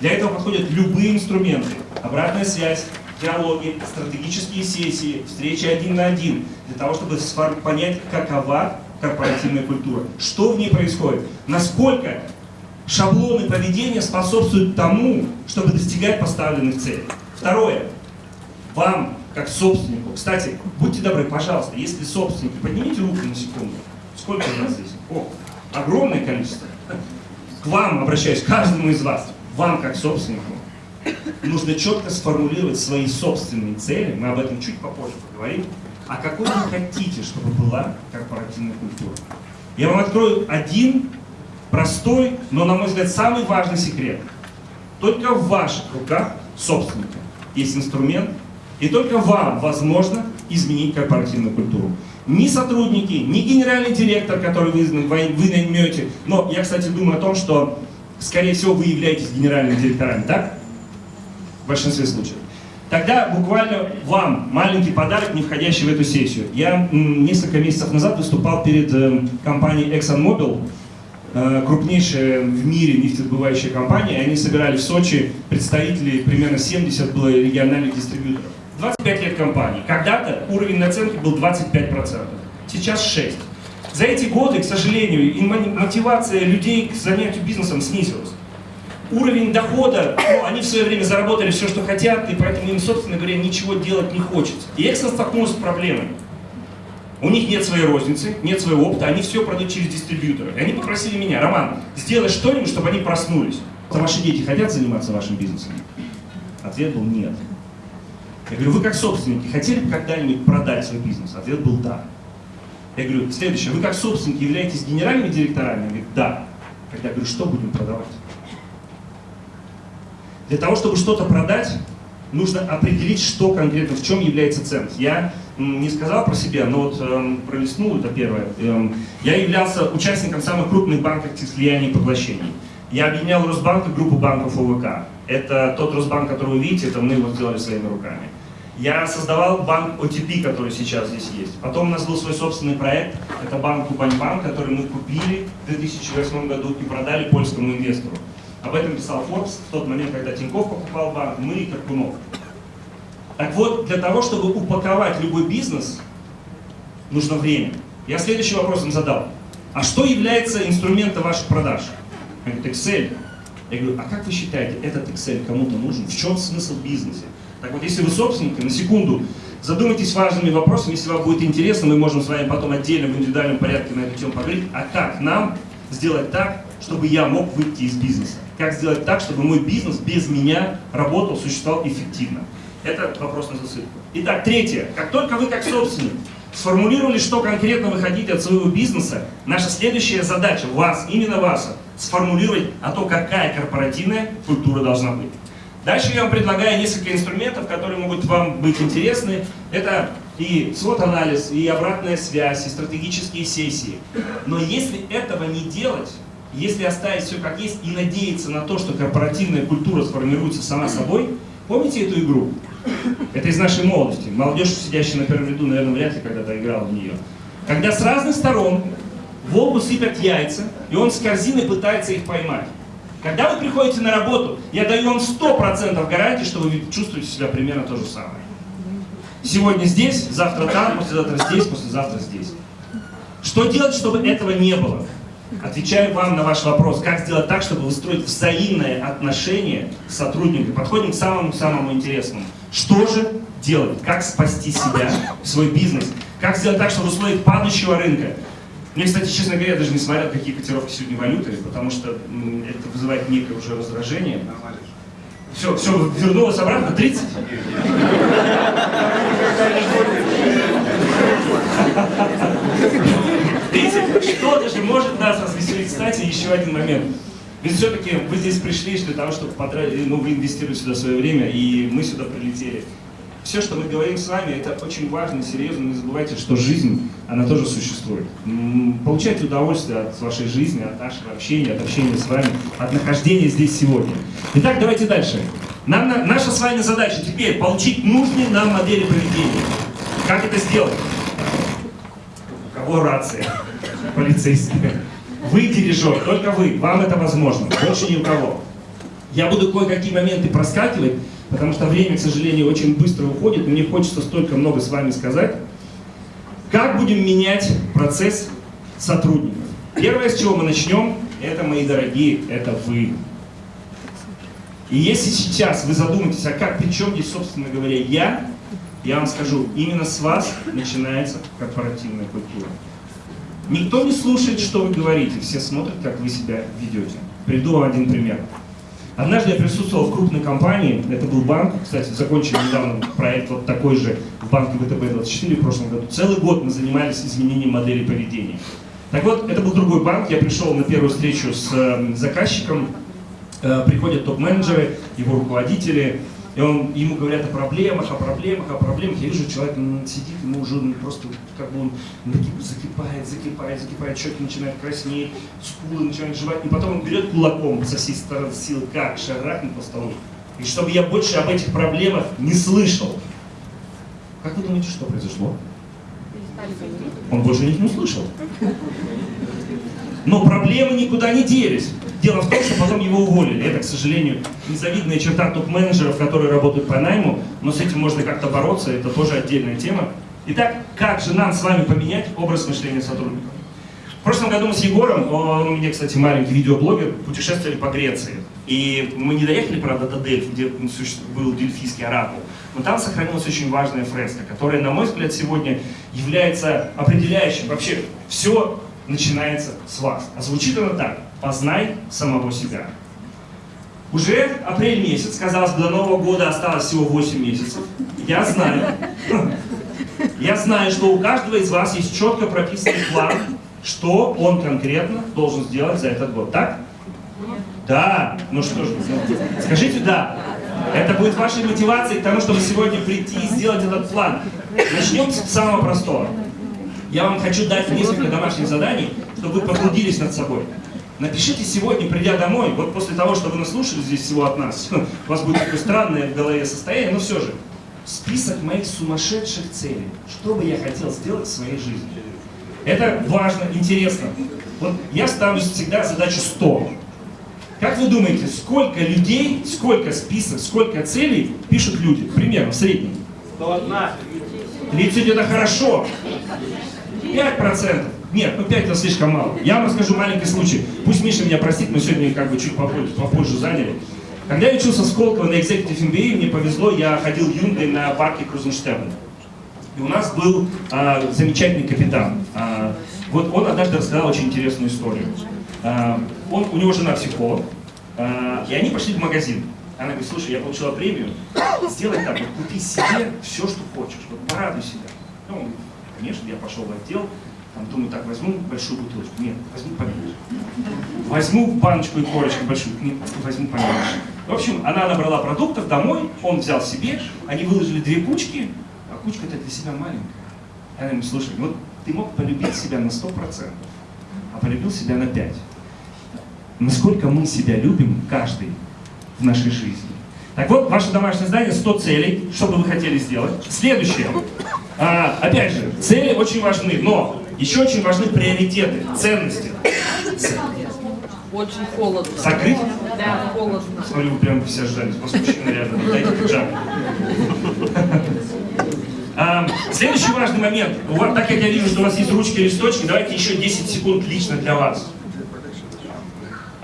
Для этого подходят любые инструменты. Обратная связь, диалоги, стратегические сессии, встречи один на один, для того, чтобы понять, какова корпоративная культура, что в ней происходит, насколько шаблоны поведения способствуют тому, чтобы достигать поставленных целей. Второе. Вам, как собственнику, кстати, будьте добры, пожалуйста, если собственники, поднимите руку на секунду. Сколько у нас здесь? О, огромное количество. К вам обращаюсь, каждому из вас, вам, как собственнику, нужно четко сформулировать свои собственные цели, мы об этом чуть попозже поговорим, а какой вы хотите, чтобы была корпоративная культура. Я вам открою один простой, но, на мой взгляд, самый важный секрет. Только в ваших руках, собственника, есть инструмент, и только вам возможно изменить корпоративную культуру. Ни сотрудники, ни генеральный директор, который вы, вы наймете, но я, кстати, думаю о том, что, скорее всего, вы являетесь генеральными директорами, так? в большинстве случаев. Тогда буквально вам маленький подарок, не входящий в эту сессию. Я несколько месяцев назад выступал перед э, компанией ExxonMobil, э, крупнейшая в мире нефтедобывающая компания, и они собирали в Сочи представителей, примерно 70 было региональных дистрибьюторов. 25 лет компании. Когда-то уровень наценки был 25%, сейчас 6%. За эти годы, к сожалению, мотивация людей к занятию бизнесом снизилась уровень дохода, ну, они в свое время заработали все, что хотят, и поэтому им, собственно говоря, ничего делать не хочется. И Эксон столкнулся с проблемой. У них нет своей розницы, нет своего опыта, они все продают через дистрибьютора. И они попросили меня, Роман, сделай что-нибудь, чтобы они проснулись. А ваши дети хотят заниматься вашим бизнесом? Ответ был нет. Я говорю, вы как собственники хотели бы когда-нибудь продать свой бизнес? Ответ был да. Я говорю, следующее, вы как собственники являетесь генеральными директорами? Он говорит, да. Когда я говорю, что будем продавать? Для того, чтобы что-то продать, нужно определить, что конкретно, в чем является ценность. Я не сказал про себя, но вот эм, пролистнул это первое. Эм, я являлся участником самых крупных банковских слияний и поглощений. Я объединял Росбанк и группу банков ОВК. Это тот Росбанк, который вы видите, это мы его сделали своими руками. Я создавал банк OTP, который сейчас здесь есть. Потом у нас был свой собственный проект, это банк Кубаньбанк, который мы купили в 2008 году и продали польскому инвестору. Об этом писал Forbes в тот момент, когда Тиньков покупал банк, мы и Карпунов. Так вот, для того, чтобы упаковать любой бизнес, нужно время. Я следующий вопрос им задал. А что является инструментом ваших продаж? Они Excel. Я говорю, а как вы считаете, этот Excel кому-то нужен? В чем смысл бизнеса? Так вот, если вы собственники, на секунду задумайтесь важными вопросами, если вам будет интересно, мы можем с вами потом отдельно в индивидуальном порядке на эту тему поговорить, а как нам сделать так, чтобы я мог выйти из бизнеса? Как сделать так, чтобы мой бизнес без меня работал, существовал эффективно? Это вопрос на засыпку. Итак, третье. Как только вы как собственник сформулировали, что конкретно вы хотите от своего бизнеса, наша следующая задача, вас, именно вас, сформулировать, а то какая корпоративная культура должна быть. Дальше я вам предлагаю несколько инструментов, которые могут вам быть интересны. Это и свод-анализ, и обратная связь, и стратегические сессии. Но если этого не делать, если оставить все как есть и надеяться на то, что корпоративная культура сформируется сама собой, помните эту игру? Это из нашей молодости. Молодежь, сидящая на первом ряду, наверное, вряд ли когда-то играла в нее. Когда с разных сторон волку сыпят яйца, и он с корзины пытается их поймать. Когда вы приходите на работу, я даю вам 100% гарантии, что вы чувствуете себя примерно то же самое. Сегодня здесь, завтра там, послезавтра здесь, послезавтра здесь. Что делать, чтобы этого не было? Отвечаю вам на ваш вопрос, как сделать так, чтобы выстроить взаимное отношение с сотрудниками. Подходим к самому-самому интересному. Что же делать? Как спасти себя, свой бизнес? Как сделать так, чтобы в падающего рынка мне, кстати, честно говоря, даже не смотрел, какие котировки сегодня валюты, потому что это вызывает некое уже раздражение. Все, все, вернулось обратно, 30? Видите, что-то же может нас развеселить. Кстати, еще один момент. Ведь все-таки вы здесь пришли для того, чтобы потратить, ну, вы инвестируете сюда свое время, и мы сюда прилетели все, что мы говорим с вами, это очень важно и серьезно. Не забывайте, что жизнь, она тоже существует. Получайте удовольствие от вашей жизни, от нашего общения, от общения с вами, от нахождения здесь сегодня. Итак, давайте дальше. Нам, наша с вами задача теперь получить нужные нам модели поведения. Как это сделать? У кого рация? Полицейская. Вы дирижер, только вы. Вам это возможно. Больше ни у кого. Я буду кое-какие моменты проскакивать, потому что время, к сожалению, очень быстро уходит, мне хочется столько много с вами сказать. Как будем менять процесс сотрудников? Первое, с чего мы начнем, это, мои дорогие, это вы. И если сейчас вы задумаетесь, а как, при чем здесь, собственно говоря, я, я вам скажу, именно с вас начинается корпоративная культура. Никто не слушает, что вы говорите, все смотрят, как вы себя ведете. Приду один пример. Однажды я присутствовал в крупной компании, это был банк, кстати, закончили недавно проект вот такой же в банке ВТБ-24 в прошлом году. Целый год мы занимались изменением модели поведения. Так вот, это был другой банк, я пришел на первую встречу с э, заказчиком, э, приходят топ-менеджеры, его руководители, и он, ему говорят о проблемах, о проблемах, о проблемах. Я вижу, человек сидит, ему уже просто как бы он закипает, закипает, закипает, щеки начинают краснеть, скулы начинают жевать. И потом он берет кулаком со всей стороны сил, как шарахнет по столу. И чтобы я больше об этих проблемах не слышал. Как вы думаете, что произошло? Он больше них не услышал. Но проблемы никуда не делись. Дело в том, что потом его уволили. Это, к сожалению, незавидная черта топ-менеджеров, которые работают по найму, но с этим можно как-то бороться, это тоже отдельная тема. Итак, как же нам с вами поменять образ мышления сотрудников? В прошлом году мы с Егором, он у меня, кстати, маленький видеоблогер, путешествовали по Греции. И мы не доехали, правда, до Дельфи, где был дельфийский оракул, но там сохранилась очень важная фреска, которая, на мой взгляд, сегодня является определяющим. Вообще, все начинается с вас. А звучит она так. Познай самого себя. Уже апрель месяц, казалось бы, до Нового года осталось всего 8 месяцев. Я знаю, я знаю, что у каждого из вас есть четко прописанный план, что он конкретно должен сделать за этот год. Так? Да. Ну что ж, скажите «да». Это будет вашей мотивацией к тому, чтобы сегодня прийти и сделать этот план. Начнем с самого простого. Я вам хочу дать несколько домашних заданий, чтобы вы потрудились над собой. Напишите сегодня, придя домой, вот после того, что вы наслушали здесь всего от нас, у вас будет такое странное в голове состояние, но все же, список моих сумасшедших целей, что бы я хотел сделать в своей жизни. Это важно, интересно. Вот я ставлю всегда задачу 100. Как вы думаете, сколько людей, сколько список, сколько целей пишут люди? Примерно, в среднем. 30 это хорошо. 5%. Нет, ну 5 это слишком мало. Я вам расскажу маленький случай. Пусть Миша меня простит, мы сегодня как бы чуть попозже, попозже заняли. Когда я учился в Сколково на Executive MBA, мне повезло, я ходил юнгой на парке Крузенштерна. И у нас был а, замечательный капитан. А, вот он однажды рассказал очень интересную историю. А, он, у него жена психолог, а, и они пошли в магазин. Она говорит, слушай, я получила премию, сделай так, вот купи себе все, что хочешь, вот порадуй себя. Ну, конечно, я пошел в отдел, там, думаю, так, возьму большую бутылочку, нет, возьму поменьше. Возьму баночку и корочку большую, нет, возьму поменьше. В общем, она набрала продуктов домой, он взял себе, они выложили две кучки, а кучка-то для себя маленькая. Она ему, слушай, вот ты мог полюбить себя на 100%, а полюбил себя на 5%. Насколько мы себя любим, каждый, в нашей жизни. Так вот, ваше домашнее задание 100 целей, что бы вы хотели сделать. Следующее. А, опять же, цели очень важны, но еще очень важны приоритеты, ценности. Очень холодно. Закрыть? Да, холодно. Смотрю, вы прям все ждали. У вас мужчина рядом, дайте пиджак. А, следующий важный момент. Так как я вижу, что у вас есть ручки и листочки, давайте еще 10 секунд лично для вас.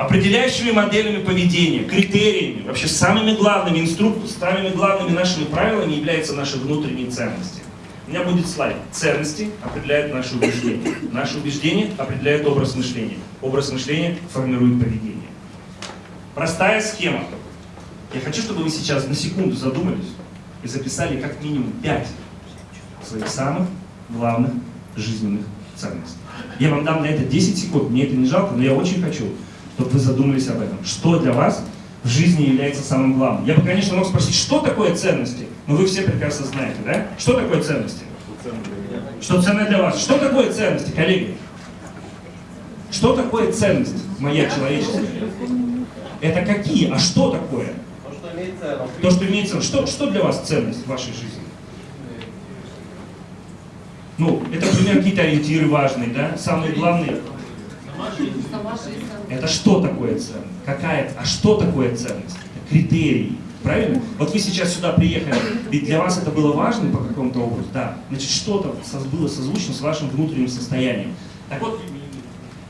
Определяющими моделями поведения, критериями, вообще самыми главными инструкторами, самыми главными нашими правилами являются наши внутренние ценности. У меня будет слайд. Ценности определяют наши убеждения. Наши убеждения определяют образ мышления. Образ мышления формирует поведение. Простая схема. Я хочу, чтобы вы сейчас на секунду задумались и записали как минимум 5 своих самых главных жизненных ценностей. Я вам дам на это 10 секунд, мне это не жалко, но я очень хочу, чтобы вы задумались об этом. Что для вас в жизни является самым главным? Я бы, конечно, мог спросить, что такое ценности? Но вы все прекрасно знаете, да? Что такое ценности? Что ценно для вас? Что такое ценности, коллеги? Что такое ценность моя человеческая? Это какие? А что такое? То, что имеет ценность. Что, что для вас ценность в вашей жизни? Ну, это, например, какие-то ориентиры важные, да? Самые главные. Это что такое ценность? Какая? А что такое ценность? Это критерии. Правильно? Вот вы сейчас сюда приехали, ведь для вас это было важно по какому-то образу, да. Значит, что-то было созвучно с вашим внутренним состоянием. Так вот,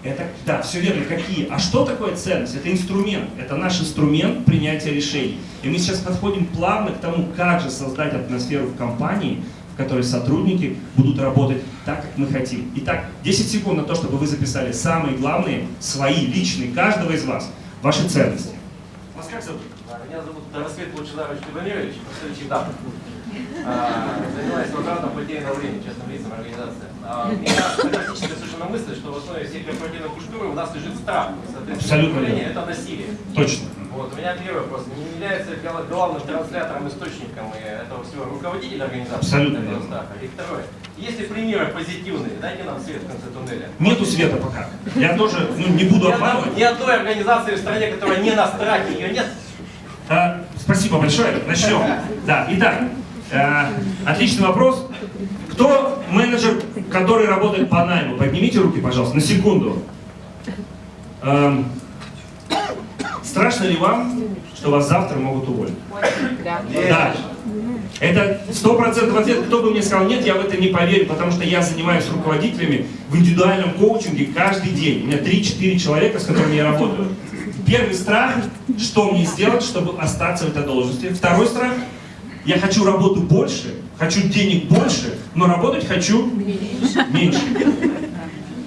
это, да, все верно, какие. А что такое ценность? Это инструмент, это наш инструмент принятия решений. И мы сейчас подходим плавно к тому, как же создать атмосферу в компании, в которой сотрудники будут работать так, как мы хотим. Итак, 10 секунд на то, чтобы вы записали самые главные, свои, личные, каждого из вас, ваши ценности. Вас как зовут? А, Меня зовут Рассвет Лучезарович Тимофеевич, представитель ДАП. А, Занимаюсь возвратом потерянного времени, частным лицам организации. А, У меня фантастическая совершенно мысль, что в основе всей корпоративной культуры у нас лежит страх. Абсолютно верно. это насилие. Точно. Вот, у меня первый вопрос. Не является гла- главным транслятором, источником и этого всего руководитель организации Абсолютно верно. страха? И второе. Есть ли примеры позитивные? Дайте нам свет в конце туннеля. Нету света пока. Я тоже ну, не буду обманывать. Ни одной организации в стране, которая не на страхе, ее нет. А, спасибо большое. Начнем. Да, итак, отличный вопрос. Кто менеджер, который работает по найму? Поднимите руки, пожалуйста, на секунду. Эм, страшно ли вам, что вас завтра могут уволить? Да. Это сто процентов ответ. Кто бы мне сказал нет, я в это не поверю, потому что я занимаюсь руководителями в индивидуальном коучинге каждый день. У меня 3-4 человека, с которыми я работаю. Первый страх, что мне сделать, чтобы остаться в этой должности. Второй страх, я хочу работу больше, хочу денег больше, но работать хочу меньше.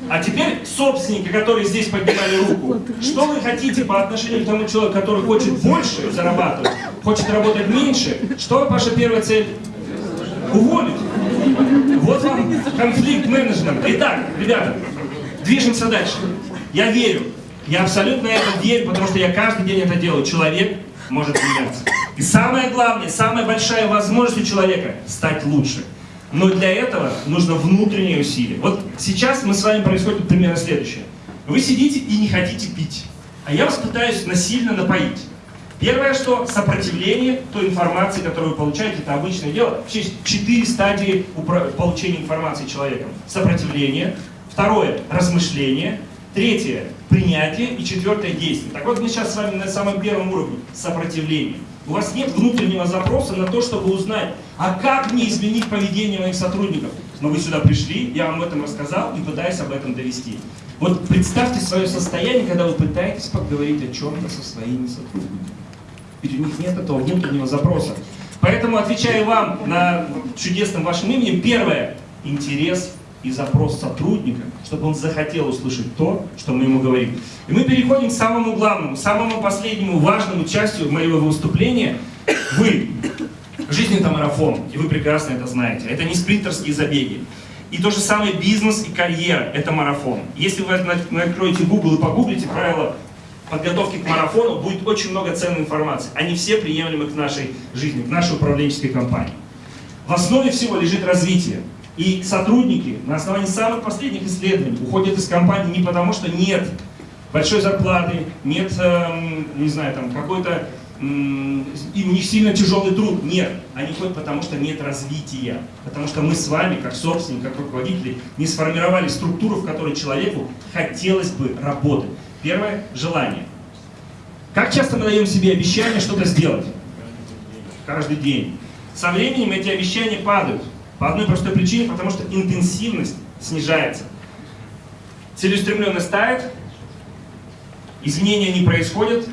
А теперь собственники, которые здесь поднимали руку, что вы хотите по отношению к тому человеку, который хочет больше зарабатывать, хочет работать меньше? Что ваша первая цель? Уволить. Вот вам конфликт менеджмента. Итак, ребята, движемся дальше. Я верю, я абсолютно это верю, потому что я каждый день это делаю. Человек может меняться. И самое главное, самая большая возможность у человека стать лучше. Но для этого нужно внутреннее усилие. Вот сейчас мы с вами происходит примерно следующее. Вы сидите и не хотите пить, а я вас пытаюсь насильно напоить. Первое, что сопротивление той информации, которую вы получаете, это обычное дело. Вообще четыре стадии получения информации человеком. Сопротивление. Второе, размышление. Третье, принятие. И четвертое, действие. Так вот, мы сейчас с вами на самом первом уровне. Сопротивление. У вас нет внутреннего запроса на то, чтобы узнать, а как мне изменить поведение моих сотрудников. Но вы сюда пришли, я вам об этом рассказал и пытаюсь об этом довести. Вот представьте свое состояние, когда вы пытаетесь поговорить о чем-то со своими сотрудниками. Ведь у них нет этого внутреннего запроса. Поэтому отвечаю вам на чудесным вашим именем. Первое – интерес и запрос сотрудника, чтобы он захотел услышать то, что мы ему говорим. И мы переходим к самому главному, самому последнему важному частью моего выступления. Вы. Жизнь это марафон, и вы прекрасно это знаете. Это не спринтерские забеги. И то же самое бизнес и карьера – это марафон. Если вы откроете Google и погуглите правила подготовки к марафону, будет очень много ценной информации. Они все приемлемы к нашей жизни, к нашей управленческой компании. В основе всего лежит развитие. И сотрудники на основании самых последних исследований уходят из компании не потому, что нет большой зарплаты, нет, эм, не знаю, там какой-то им у них сильно тяжелый труд. Нет, они ходят потому, что нет развития. Потому что мы с вами, как собственники, как руководители, не сформировали структуру, в которой человеку хотелось бы работать. Первое – желание. Как часто мы даем себе обещание что-то сделать? Каждый день. Со временем эти обещания падают. По одной простой причине, потому что интенсивность снижается. Целеустремленность тает, изменения не происходят,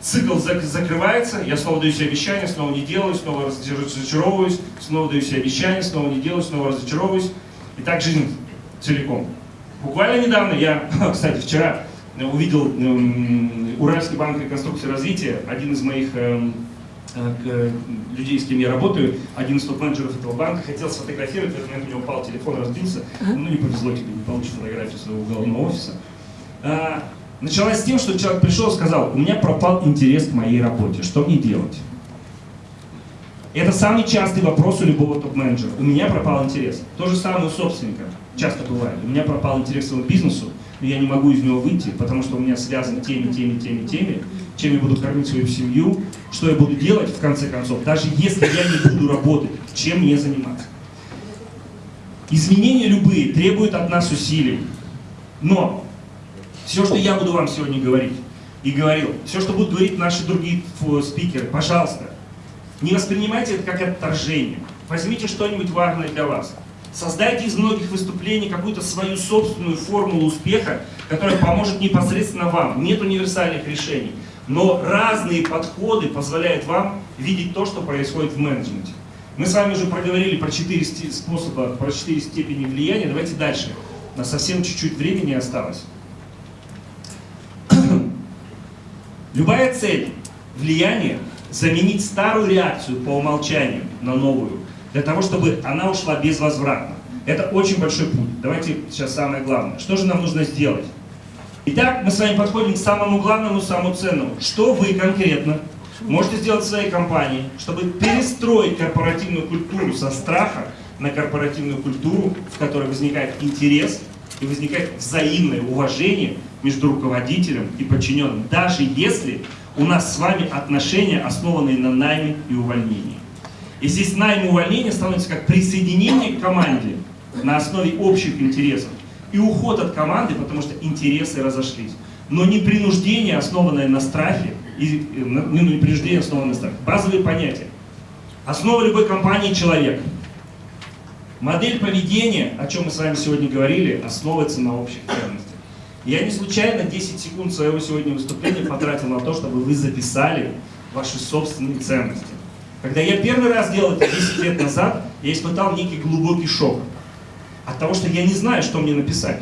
цикл закрывается, я снова даю себе обещание, снова не делаю, снова разочаровываюсь, снова даю себе обещание, снова не делаю, снова разочаровываюсь. И так жизнь целиком. Буквально недавно я, кстати, вчера увидел Уральский банк реконструкции и развития, один из моих эм, людей, с кем я работаю, один из топ-менеджеров этого банка, хотел сфотографировать, в этот момент у него упал телефон, разбился, ну не повезло тебе, не получишь фотографию своего уголовного офиса. А, началась с тем, что человек пришел и сказал, у меня пропал интерес к моей работе, что мне делать? Это самый частый вопрос у любого топ-менеджера. У меня пропал интерес. То же самое у собственника. Часто бывает. У меня пропал интерес к своему бизнесу, но я не могу из него выйти, потому что у меня связаны теми, теми, теми, теми, чем я буду кормить свою семью, что я буду делать в конце концов, даже если я не буду работать, чем мне заниматься. Изменения любые требуют от нас усилий. Но все, что я буду вам сегодня говорить, и говорил, все, что будут говорить наши другие спикеры, пожалуйста, не воспринимайте это как отторжение. Возьмите что-нибудь важное для вас. Создайте из многих выступлений какую-то свою собственную формулу успеха, которая поможет непосредственно вам. Нет универсальных решений. Но разные подходы позволяют вам видеть то, что происходит в менеджменте. Мы с вами уже проговорили про четыре способа, про четыре степени влияния. Давайте дальше. У нас совсем чуть-чуть времени осталось. Любая цель влияния заменить старую реакцию по умолчанию на новую, для того, чтобы она ушла безвозвратно. Это очень большой путь. Давайте сейчас самое главное. Что же нам нужно сделать? Итак, мы с вами подходим к самому главному, самому ценному. Что вы конкретно можете сделать в своей компании, чтобы перестроить корпоративную культуру со страха на корпоративную культуру, в которой возникает интерес и возникает взаимное уважение между руководителем и подчиненным, даже если у нас с вами отношения, основанные на найме и увольнении. И здесь найм увольнение становится как присоединение к команде на основе общих интересов и уход от команды, потому что интересы разошлись. Но не принуждение, основанное на страхе, и, э, ну, не принуждение, основанное на страхе. Базовые понятия. Основа любой компании – человек. Модель поведения, о чем мы с вами сегодня говорили, основывается на общих ценностях. Я не случайно 10 секунд своего сегодня выступления потратил на то, чтобы вы записали ваши собственные ценности. Когда я первый раз делал это 10 лет назад, я испытал некий глубокий шок от того, что я не знаю, что мне написать.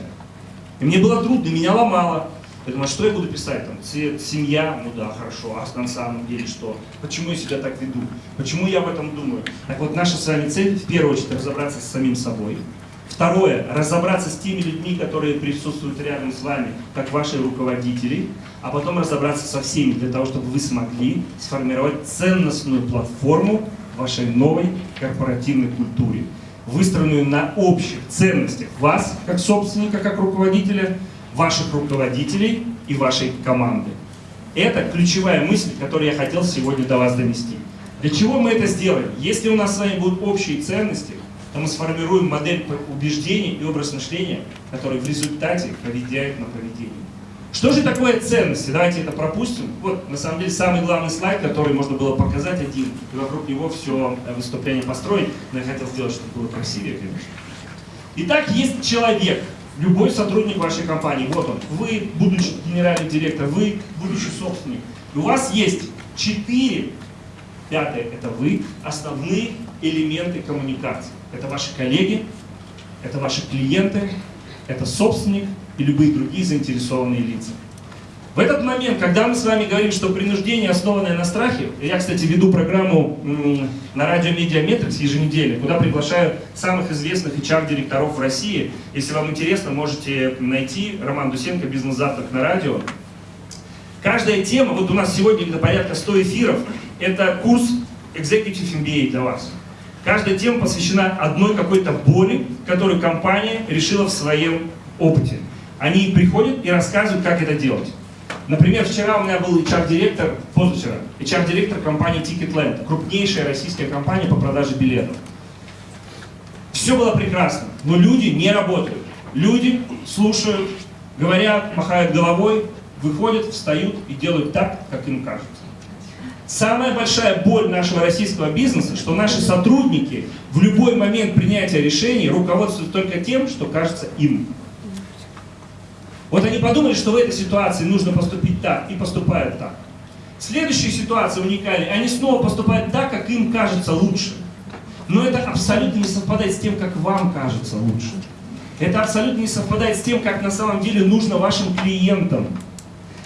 И мне было трудно, меня ломало. Я думаю, а что я буду писать? Там, цвет, семья, ну да, хорошо, а на самом деле что? Почему я себя так веду? Почему я об этом думаю? Так вот, наша с вами цель, в первую очередь, разобраться с самим собой. Второе, разобраться с теми людьми, которые присутствуют рядом с вами, как ваши руководители, а потом разобраться со всеми, для того, чтобы вы смогли сформировать ценностную платформу вашей новой корпоративной культуре, выстроенную на общих ценностях вас, как собственника, как руководителя, ваших руководителей и вашей команды. Это ключевая мысль, которую я хотел сегодня до вас донести. Для чего мы это сделаем? Если у нас с вами будут общие ценности, то мы сформируем модель убеждений и образ мышления, который в результате поведет на поведение. Что же такое ценности? Давайте это пропустим. Вот, на самом деле, самый главный слайд, который можно было показать один, и вокруг него все э, выступление построить, но я хотел сделать, чтобы было красивее, конечно. Итак, есть человек, любой сотрудник вашей компании, вот он, вы, будучи генеральный директор, вы, будущий собственник, и у вас есть Четыре. Пятое – это вы. Основные элементы коммуникации. Это ваши коллеги, это ваши клиенты, это собственник и любые другие заинтересованные лица. В этот момент, когда мы с вами говорим, что принуждение, основанное на страхе, я, кстати, веду программу на радио Mediametrics еженедельно, куда приглашаю самых известных HR-директоров в России. Если вам интересно, можете найти Роман Дусенко «Бизнес-завтрак на радио». Каждая тема, вот у нас сегодня где-то порядка 100 эфиров, это курс Executive MBA для вас. Каждая тема посвящена одной какой-то боли, которую компания решила в своем опыте. Они приходят и рассказывают, как это делать. Например, вчера у меня был HR-директор, позавчера, HR-директор компании Ticketland, крупнейшая российская компания по продаже билетов. Все было прекрасно, но люди не работают. Люди слушают, говорят, махают головой, выходят, встают и делают так, как им кажется. Самая большая боль нашего российского бизнеса, что наши сотрудники в любой момент принятия решений руководствуются только тем, что кажется им. Вот они подумали, что в этой ситуации нужно поступить так, и поступают так. Следующая ситуация уникальная, они снова поступают так, как им кажется лучше. Но это абсолютно не совпадает с тем, как вам кажется лучше. Это абсолютно не совпадает с тем, как на самом деле нужно вашим клиентам.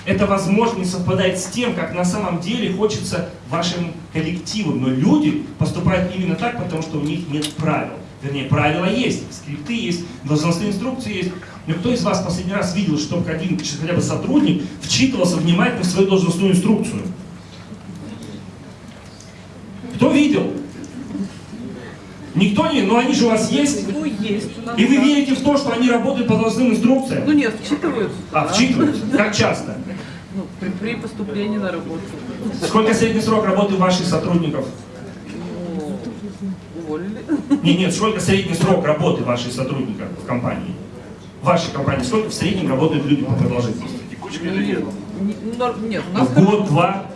Это, возможно, не совпадает с тем, как на самом деле хочется вашим коллективам. Но люди поступают именно так, потому что у них нет правил. Вернее, правила есть, скрипты есть, должностные инструкции есть. Но кто из вас последний раз видел, чтобы один хотя бы сотрудник вчитывался внимательно в свою должностную инструкцию? Кто видел? Никто не, но они же у вас есть. Ну, есть. У нас И вы да. верите в то, что они работают по должностным инструкциям? Ну нет, вчитываются. А, да. вчитываются? Как часто? Ну, при, при поступлении на работу. Сколько средний срок работы ваших сотрудников? Ну, уволили. Нет, нет, сколько средний срок работы ваших сотрудников в компании? Вашей компании сколько в среднем работают люди по продолжительности? Нет, нет, у нас Год, два.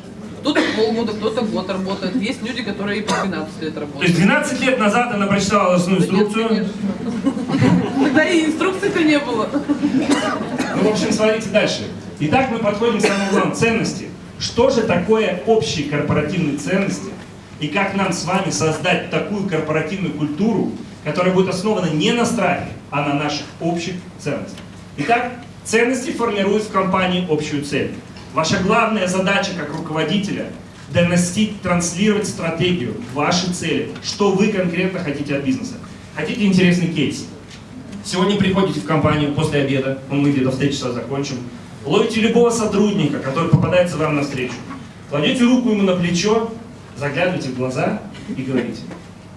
кто-то полгода, кто-то год работает. Есть люди, которые и по 12 лет То есть работают. 12 лет назад она прочитала Да нет, инструкцию. конечно. Тогда и инструкции-то не было. Ну, в общем, смотрите дальше. Итак, мы подходим к самому главному, ценности. Что же такое общие корпоративные ценности? И как нам с вами создать такую корпоративную культуру, которая будет основана не на страхе, а на наших общих ценностях. Итак, ценности формируют в компании общую цель. Ваша главная задача как руководителя – доносить, транслировать стратегию, ваши цели, что вы конкретно хотите от бизнеса. Хотите интересный кейс? Сегодня приходите в компанию после обеда, ну, мы где-то в 3 часа закончим, ловите любого сотрудника, который попадается вам навстречу, кладете руку ему на плечо, заглядываете в глаза и говорите,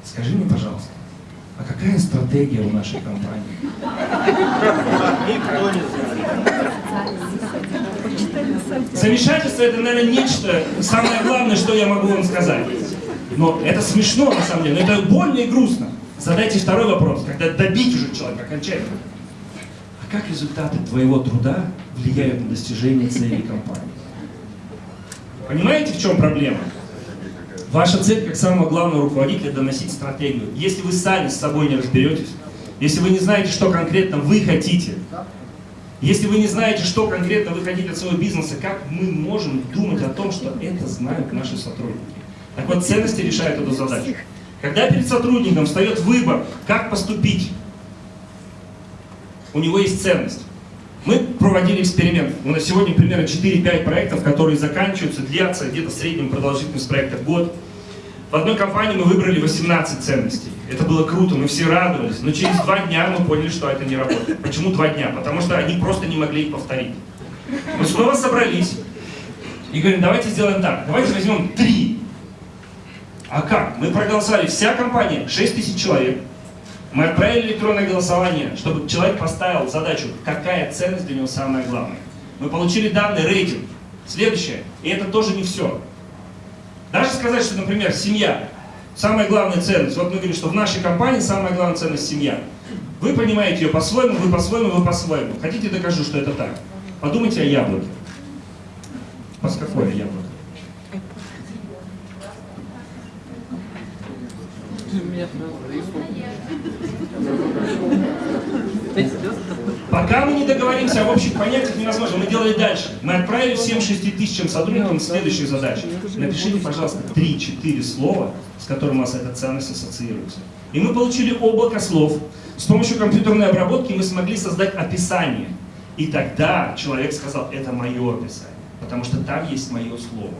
скажи мне, пожалуйста, а какая стратегия у нашей компании? Замешательство это, наверное, нечто, самое главное, что я могу вам сказать. Но это смешно, на самом деле, но это больно и грустно. Задайте второй вопрос, когда добить уже человека окончательно. А как результаты твоего труда влияют на достижение целей компании? Понимаете, в чем проблема? Ваша цель, как самого главного руководителя, доносить стратегию. Если вы сами с собой не разберетесь, если вы не знаете, что конкретно вы хотите, если вы не знаете, что конкретно вы хотите от своего бизнеса, как мы можем думать о том, что это знают наши сотрудники? Так вот, ценности решают эту задачу. Когда перед сотрудником встает выбор, как поступить, у него есть ценность. Мы проводили эксперимент. У нас сегодня примерно 4-5 проектов, которые заканчиваются, длятся где-то в среднем продолжительность проекта год. В одной компании мы выбрали 18 ценностей. Это было круто, мы все радовались. Но через два дня мы поняли, что это не работает. Почему два дня? Потому что они просто не могли их повторить. Мы снова собрались и говорим, давайте сделаем так. Давайте возьмем три. А как? Мы проголосовали, вся компания, 6 тысяч человек. Мы отправили электронное голосование, чтобы человек поставил задачу, какая ценность для него самая главная. Мы получили данные, рейтинг. Следующее, и это тоже не все. Даже сказать, что, например, семья, самая главная ценность. Вот мы говорим, что в нашей компании самая главная ценность семья. Вы понимаете ее по-своему, вы по-своему, вы по-своему. Хотите, докажу, что это так. Подумайте о яблоке. По какое яблоко? Меня Пока мы не договоримся об общих понятиях, невозможно. Мы делали дальше. Мы отправили всем 6 тысячам сотрудникам следующую задачу. Напишите, пожалуйста, 3-4 слова, с которыми у вас эта ценность ассоциируется. И мы получили облако слов. С помощью компьютерной обработки мы смогли создать описание. И тогда человек сказал, это мое описание, потому что там есть мое слово.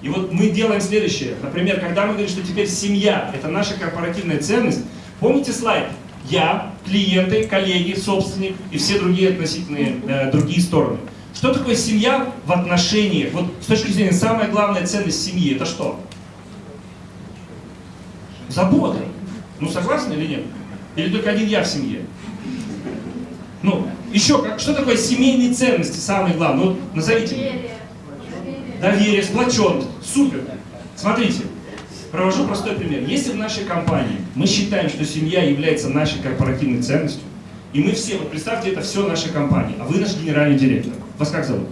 И вот мы делаем следующее. Например, когда мы говорим, что теперь семья – это наша корпоративная ценность, помните слайд? Я, клиенты, коллеги, собственник и все другие относительные э, другие стороны. Что такое семья в отношениях? Вот с точки зрения самая главная ценность семьи – это что? Забота. Ну согласны или нет? Или только один я в семье? Ну, еще, как, что такое семейные ценности, самое главное? Вот назовите. Доверие. Доверие, сплоченность. Супер. Смотрите, провожу простой пример. Если в нашей компании мы считаем, что семья является нашей корпоративной ценностью, и мы все, вот представьте, это все наша компания, а вы наш генеральный директор. Вас как зовут?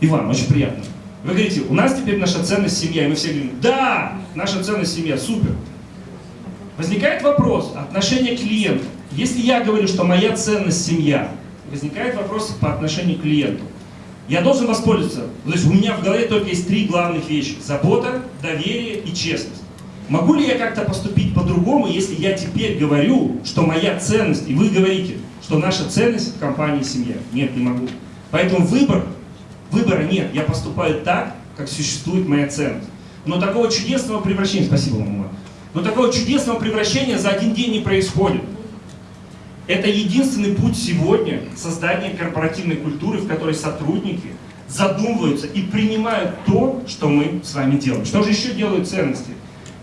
Иван, очень приятно. Вы говорите, у нас теперь наша ценность семья, и мы все говорим, да, наша ценность семья, супер. Возникает вопрос отношения к клиенту. Если я говорю, что моя ценность семья, возникает вопрос по отношению к клиенту. Я должен воспользоваться, то есть у меня в голове только есть три главных вещи. Забота, доверие и честность. Могу ли я как-то поступить по-другому, если я теперь говорю, что моя ценность, и вы говорите, что наша ценность в компании семья? Нет, не могу. Поэтому выбор, выбора нет. Я поступаю так, как существует моя ценность. Но такого чудесного превращения, спасибо, мама, но такого чудесного превращения за один день не происходит. Это единственный путь сегодня создания корпоративной культуры, в которой сотрудники задумываются и принимают то, что мы с вами делаем. Что же еще делают ценности?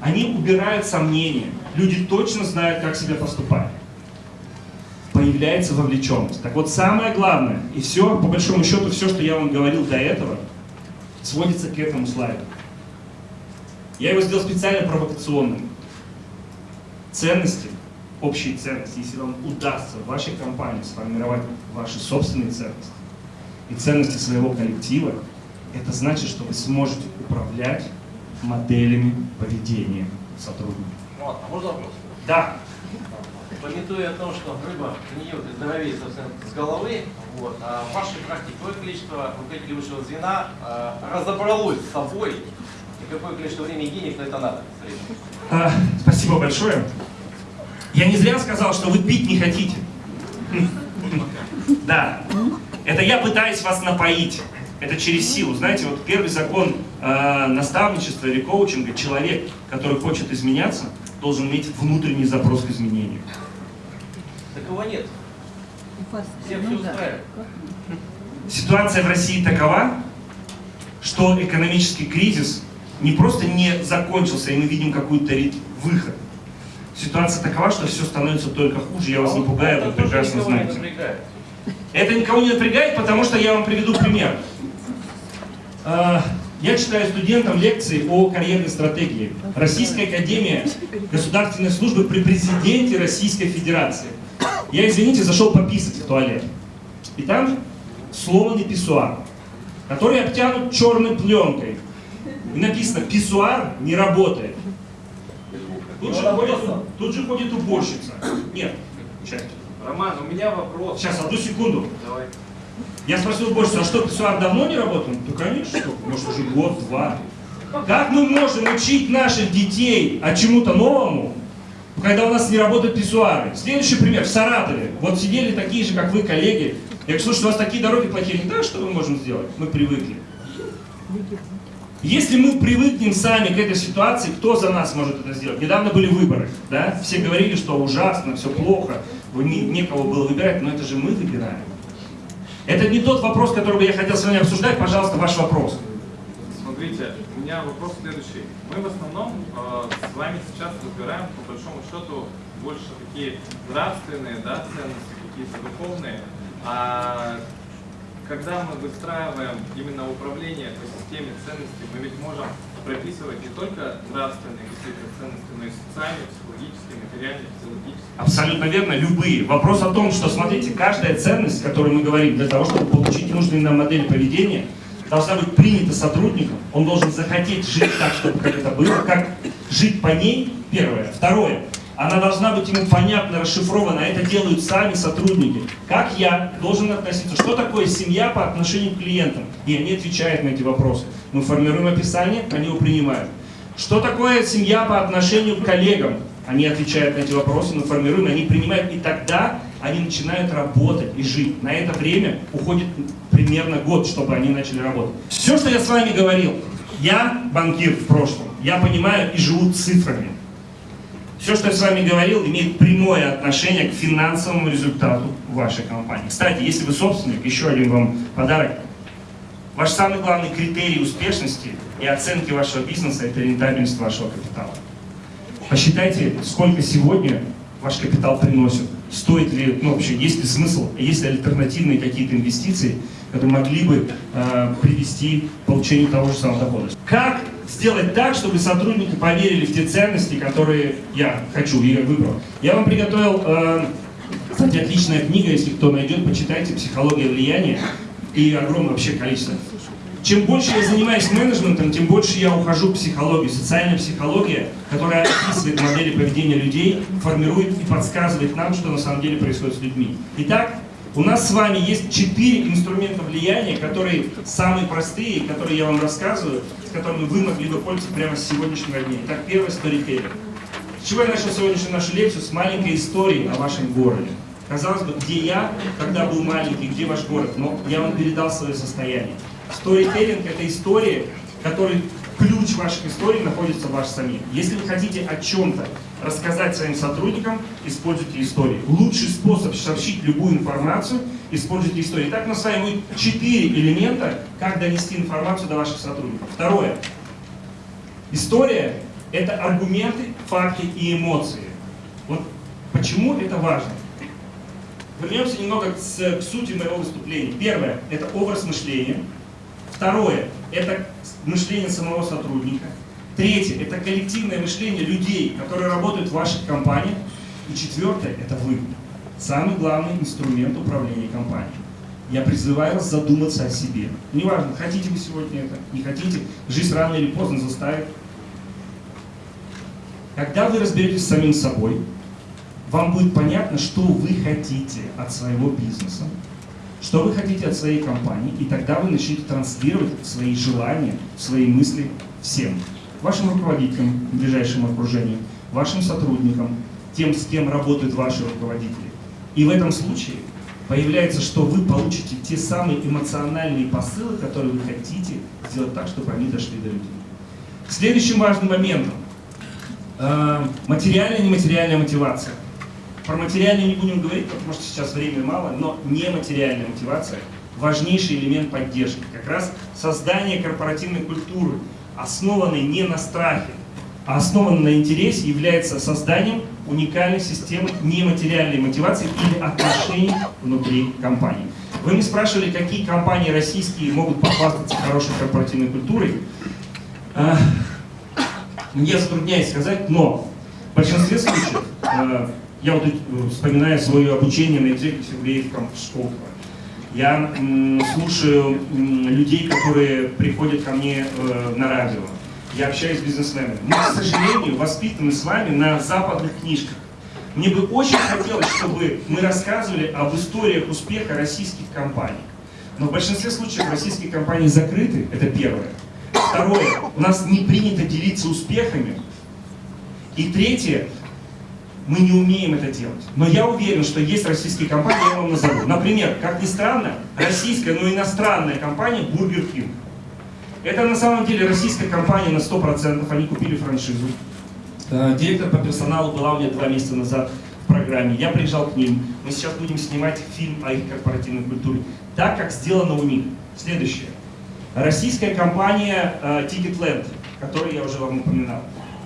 Они убирают сомнения. Люди точно знают, как себя поступать. Появляется вовлеченность. Так вот, самое главное, и все, по большому счету, все, что я вам говорил до этого, сводится к этому слайду. Я его сделал специально провокационным. Ценности общие ценности, если вам удастся в вашей компании сформировать ваши собственные ценности и ценности своего коллектива, это значит, что вы сможете управлять моделями поведения сотрудников. Вот, а можно вопрос? Да, Пометуя о том, что рыба гниет и здоровеет собственно, с головы, вот, а в вашей практике какое количество руководителей высшего звена а, разобралось с собой и какое количество времени и денег на это надо? А, спасибо большое. Я не зря сказал, что вы пить не хотите. Да. Это я пытаюсь вас напоить. Это через силу. Знаете, вот первый закон э, наставничества или коучинга, человек, который хочет изменяться, должен иметь внутренний запрос к изменению. Такого нет. Всех все устраивает. Ситуация в России такова, что экономический кризис не просто не закончился, и мы видим какой-то рит- выход. Ситуация такова, что все становится только хуже. Я вас не пугаю, вы прекрасно знаете. Это никого не напрягает, потому что я вам приведу пример. А, Я читаю студентам лекции о карьерной стратегии. Российская академия государственной службы при президенте Российской Федерации. Я, извините, зашел пописать в туалет. И там сломанный писсуар, который обтянут черной пленкой. И написано, писсуар не работает. Тут же, ходит, тут же ходит уборщица. Нет, сейчас. Роман, у меня вопрос. Сейчас, одну секунду. Давай. Я спросил больше, а что, писсуар давно не работает? Ну, конечно, может уже год-два. Как мы можем учить наших детей о чему-то новому, когда у нас не работают писсуары? Следующий пример, в Саратове. Вот сидели такие же, как вы, коллеги. Я говорю, слушай, у вас такие дороги плохие. Да, что мы можем сделать? Мы привыкли. Если мы привыкнем сами к этой ситуации, кто за нас может это сделать? Недавно были выборы, да? Все говорили, что ужасно, все плохо, не, некого было выбирать, но это же мы выбираем. Это не тот вопрос, который бы я хотел с вами обсуждать. Пожалуйста, ваш вопрос. Смотрите, у меня вопрос следующий. Мы в основном э, с вами сейчас разбираем, по большому счету, больше такие нравственные да, ценности, какие-то духовные. А когда мы выстраиваем именно управление по системе ценностей, мы ведь можем прописывать не только нравственные какие-то ценности, но и социальные, психологические, материальные, физиологические. Абсолютно верно, любые. Вопрос о том, что, смотрите, каждая ценность, о которой мы говорим, для того, чтобы получить нужные нам модели поведения, должна быть принята сотрудником. Он должен захотеть жить так, чтобы как это было, как жить по ней, первое. Второе, она должна быть ему понятна, расшифрована. Это делают сами сотрудники. Как я должен относиться? Что такое семья по отношению к клиентам? И они отвечают на эти вопросы. Мы формируем описание, они его принимают. Что такое семья по отношению к коллегам? Они отвечают на эти вопросы, мы формируем, они принимают. И тогда они начинают работать и жить. На это время уходит примерно год, чтобы они начали работать. Все, что я с вами говорил, я банкир в прошлом. Я понимаю и живу цифрами. Все, что я с вами говорил, имеет прямое отношение к финансовому результату вашей компании. Кстати, если вы собственник, еще один вам подарок. Ваш самый главный критерий успешности и оценки вашего бизнеса – это рентабельность вашего капитала. Посчитайте, сколько сегодня ваш капитал приносит. Стоит ли, ну вообще, есть ли смысл, есть ли альтернативные какие-то инвестиции, которые могли бы э, привести к получению того же самого дохода. Как сделать так, чтобы сотрудники поверили в те ценности, которые я хочу и выбрал? Я вам приготовил, э, кстати, отличная книга, если кто найдет, почитайте «Психология влияния» и огромное вообще количество. Чем больше я занимаюсь менеджментом, тем больше я ухожу в психологию. Социальная психология, которая описывает модели поведения людей, формирует и подсказывает нам, что на самом деле происходит с людьми. Итак, у нас с вами есть четыре инструмента влияния, которые самые простые, которые я вам рассказываю, с которыми вы могли бы пользоваться прямо с сегодняшнего дня. Итак, первый сторителлинг. С чего я начал сегодняшнюю нашу лекцию? С маленькой истории о вашем городе. Казалось бы, где я, когда был маленький, где ваш город, но я вам передал свое состояние. Сторителлинг – это история, который ключ ваших историй находится в вас самих. Если вы хотите о чем-то рассказать своим сотрудникам, используйте истории. Лучший способ сообщить любую информацию – используйте истории. Итак, мы с вами будет элемента, как донести информацию до ваших сотрудников. Второе. История – это аргументы, факты и эмоции. Вот почему это важно? Вернемся немного к сути моего выступления. Первое – это образ мышления. Второе – это мышление самого сотрудника. Третье – это коллективное мышление людей, которые работают в ваших компаниях. И четвертое – это вы. Самый главный инструмент управления компанией. Я призываю вас задуматься о себе. Неважно, хотите вы сегодня это, не хотите, жизнь рано или поздно заставит. Когда вы разберетесь с самим собой, вам будет понятно, что вы хотите от своего бизнеса, что вы хотите от своей компании, и тогда вы начнете транслировать свои желания, свои мысли всем. Вашим руководителям в ближайшем окружении, вашим сотрудникам, тем, с кем работают ваши руководители. И в этом случае появляется, что вы получите те самые эмоциональные посылы, которые вы хотите сделать так, чтобы они дошли до людей. Следующим важным моментом э, материальная и нематериальная мотивация. Про материальную не будем говорить, потому что сейчас времени мало, но нематериальная мотивация – важнейший элемент поддержки. Как раз создание корпоративной культуры, основанной не на страхе, а основанной на интересе, является созданием уникальной системы нематериальной мотивации или отношений внутри компании. Вы мне спрашивали, какие компании российские могут похвастаться хорошей корпоративной культурой. А, я затрудняюсь сказать, но в большинстве случаев а, я вот э, вспоминаю свое обучение на Executive Creative Campus Я слушаю людей, которые приходят ко мне э, на радио. Я общаюсь с бизнесменами. Мы, к сожалению, воспитаны с вами на западных книжках. Мне бы очень хотелось, чтобы мы рассказывали об историях успеха российских компаний. Но в большинстве случаев российские компании закрыты, это первое. Второе, у нас не принято делиться успехами. И третье, мы не умеем это делать. Но я уверен, что есть российские компании, я вам назову. Например, как ни странно, российская, но иностранная компания Burger King. Это на самом деле российская компания на 100%, они купили франшизу. Э, директор по персоналу была у меня два месяца назад в программе. Я приезжал к ним. Мы сейчас будем снимать фильм о их корпоративной культуре. Так, как сделано у них. Следующее. Российская компания uh, Ticketland, которую я уже вам упоминал.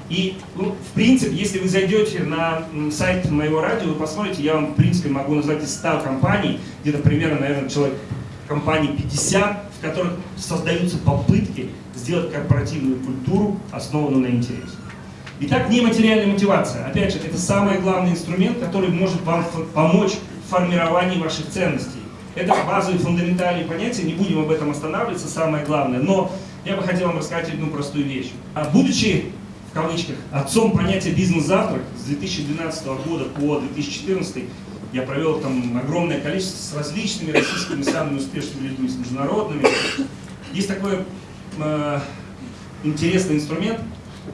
И, ну, в принципе, если вы зайдете на сайт моего радио, вы посмотрите, я вам, в принципе, могу назвать из 100 компаний, где-то примерно, наверное, человек компаний 50, в которых создаются попытки сделать корпоративную культуру, основанную на интересе. Итак, нематериальная мотивация. Опять же, это самый главный инструмент, который может вам помочь в формировании ваших ценностей. Это базовые фундаментальные понятия, не будем об этом останавливаться, самое главное. Но я бы хотел вам рассказать одну простую вещь. А будучи в кавычках, отцом понятия бизнес-завтрак с 2012 года по 2014 я провел там огромное количество с различными российскими самыми успешными людьми, с международными. Есть такой э, интересный инструмент.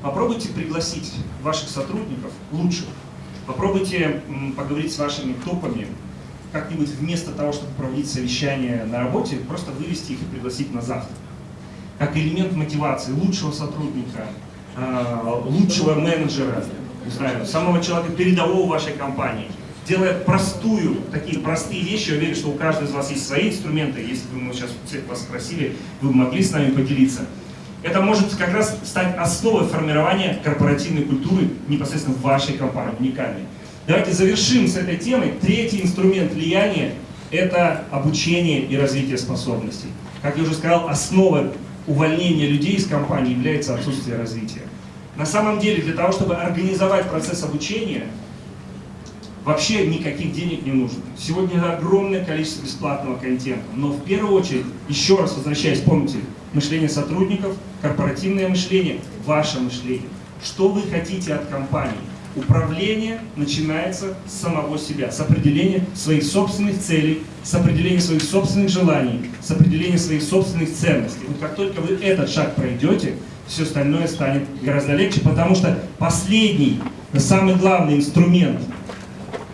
Попробуйте пригласить ваших сотрудников лучших. Попробуйте поговорить с вашими топами, как-нибудь вместо того, чтобы проводить совещание на работе, просто вывести их и пригласить на завтрак. Как элемент мотивации лучшего сотрудника, лучшего менеджера, не знаю, самого человека передового вашей компании. Делая простую, такие простые вещи, я уверен, что у каждого из вас есть свои инструменты, если бы мы сейчас всех вас спросили, вы бы могли с нами поделиться. Это может как раз стать основой формирования корпоративной культуры непосредственно в вашей компании, уникальной. Давайте завершим с этой темой. Третий инструмент влияния – это обучение и развитие способностей. Как я уже сказал, основа увольнения людей из компании является отсутствие развития. На самом деле, для того, чтобы организовать процесс обучения, вообще никаких денег не нужно. Сегодня огромное количество бесплатного контента, но в первую очередь, еще раз возвращаясь, помните, мышление сотрудников, корпоративное мышление, ваше мышление. Что вы хотите от компании? Управление начинается с самого себя, с определения своих собственных целей, с определения своих собственных желаний, с определения своих собственных ценностей. Вот как только вы этот шаг пройдете, все остальное станет гораздо легче, потому что последний, самый главный инструмент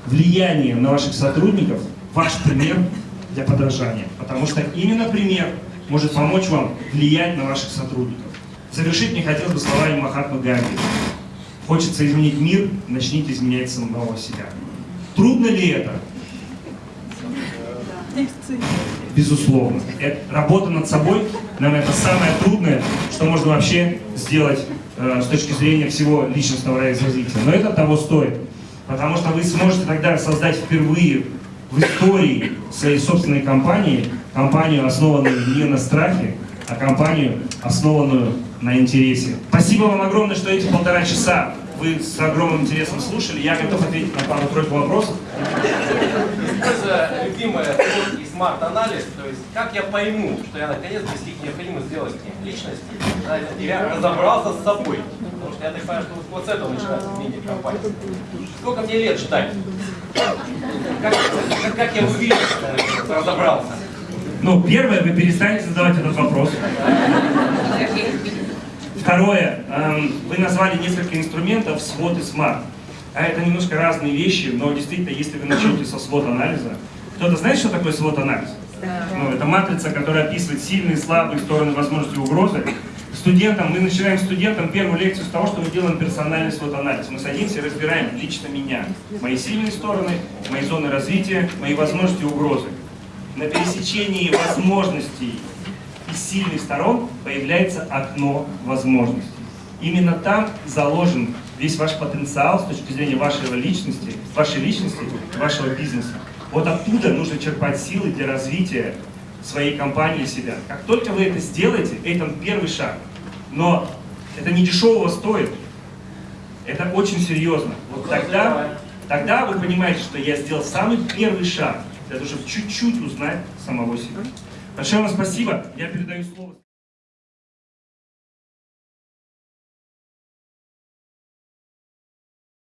влияния на ваших сотрудников – ваш пример для подражания. Потому что именно пример может помочь вам влиять на ваших сотрудников. Завершить мне хотелось бы словами Махатмы Ганди. Хочется изменить мир, начните изменять самого себя. Трудно ли это? Безусловно. Это, работа над собой, наверное, это самое трудное, что можно вообще сделать э, с точки зрения всего личностного развития. Но это того стоит. Потому что вы сможете тогда создать впервые в истории своей собственной компании, компанию, основанную не на страхе, а компанию, основанную на интересе. Спасибо вам огромное, что эти полтора часа вы с огромным интересом слушали. Я готов ответить на пару-тройку вопросов. Любимое SWOT и SMART-анализ, то есть как я пойму, что я наконец достиг необходимых сделать личности, я разобрался с собой. Потому что я так понимаю, что вот, с этого начинается изменение компании. Сколько мне лет ждать? Как, как, как я увижу, что я разобрался? Ну, первое, вы перестанете задавать этот вопрос. Второе, эм, вы назвали несколько инструментов SWOT и SMART. А это немножко разные вещи, но действительно, если вы начнете со SWOT-анализа, кто-то знает, что такое SWOT-анализ? Ну, это матрица, которая описывает сильные, слабые стороны, возможности угрозы. Студентам, мы начинаем студентам первую лекцию с того, что мы делаем персональный SWOT-анализ. Мы садимся и разбираем лично меня, мои сильные стороны, мои зоны развития, мои возможности и угрозы. На пересечении возможностей и сильных сторон появляется окно возможностей. Именно там заложен весь ваш потенциал с точки зрения вашей личности, вашей личности, вашего бизнеса. Вот оттуда нужно черпать силы для развития своей компании и себя. Как только вы это сделаете, это первый шаг. Но это не дешевого стоит. Это очень серьезно. Вот тогда, тогда вы понимаете, что я сделал самый первый шаг для того, чтобы чуть-чуть узнать самого себя. Большое вам спасибо. Я передаю слово.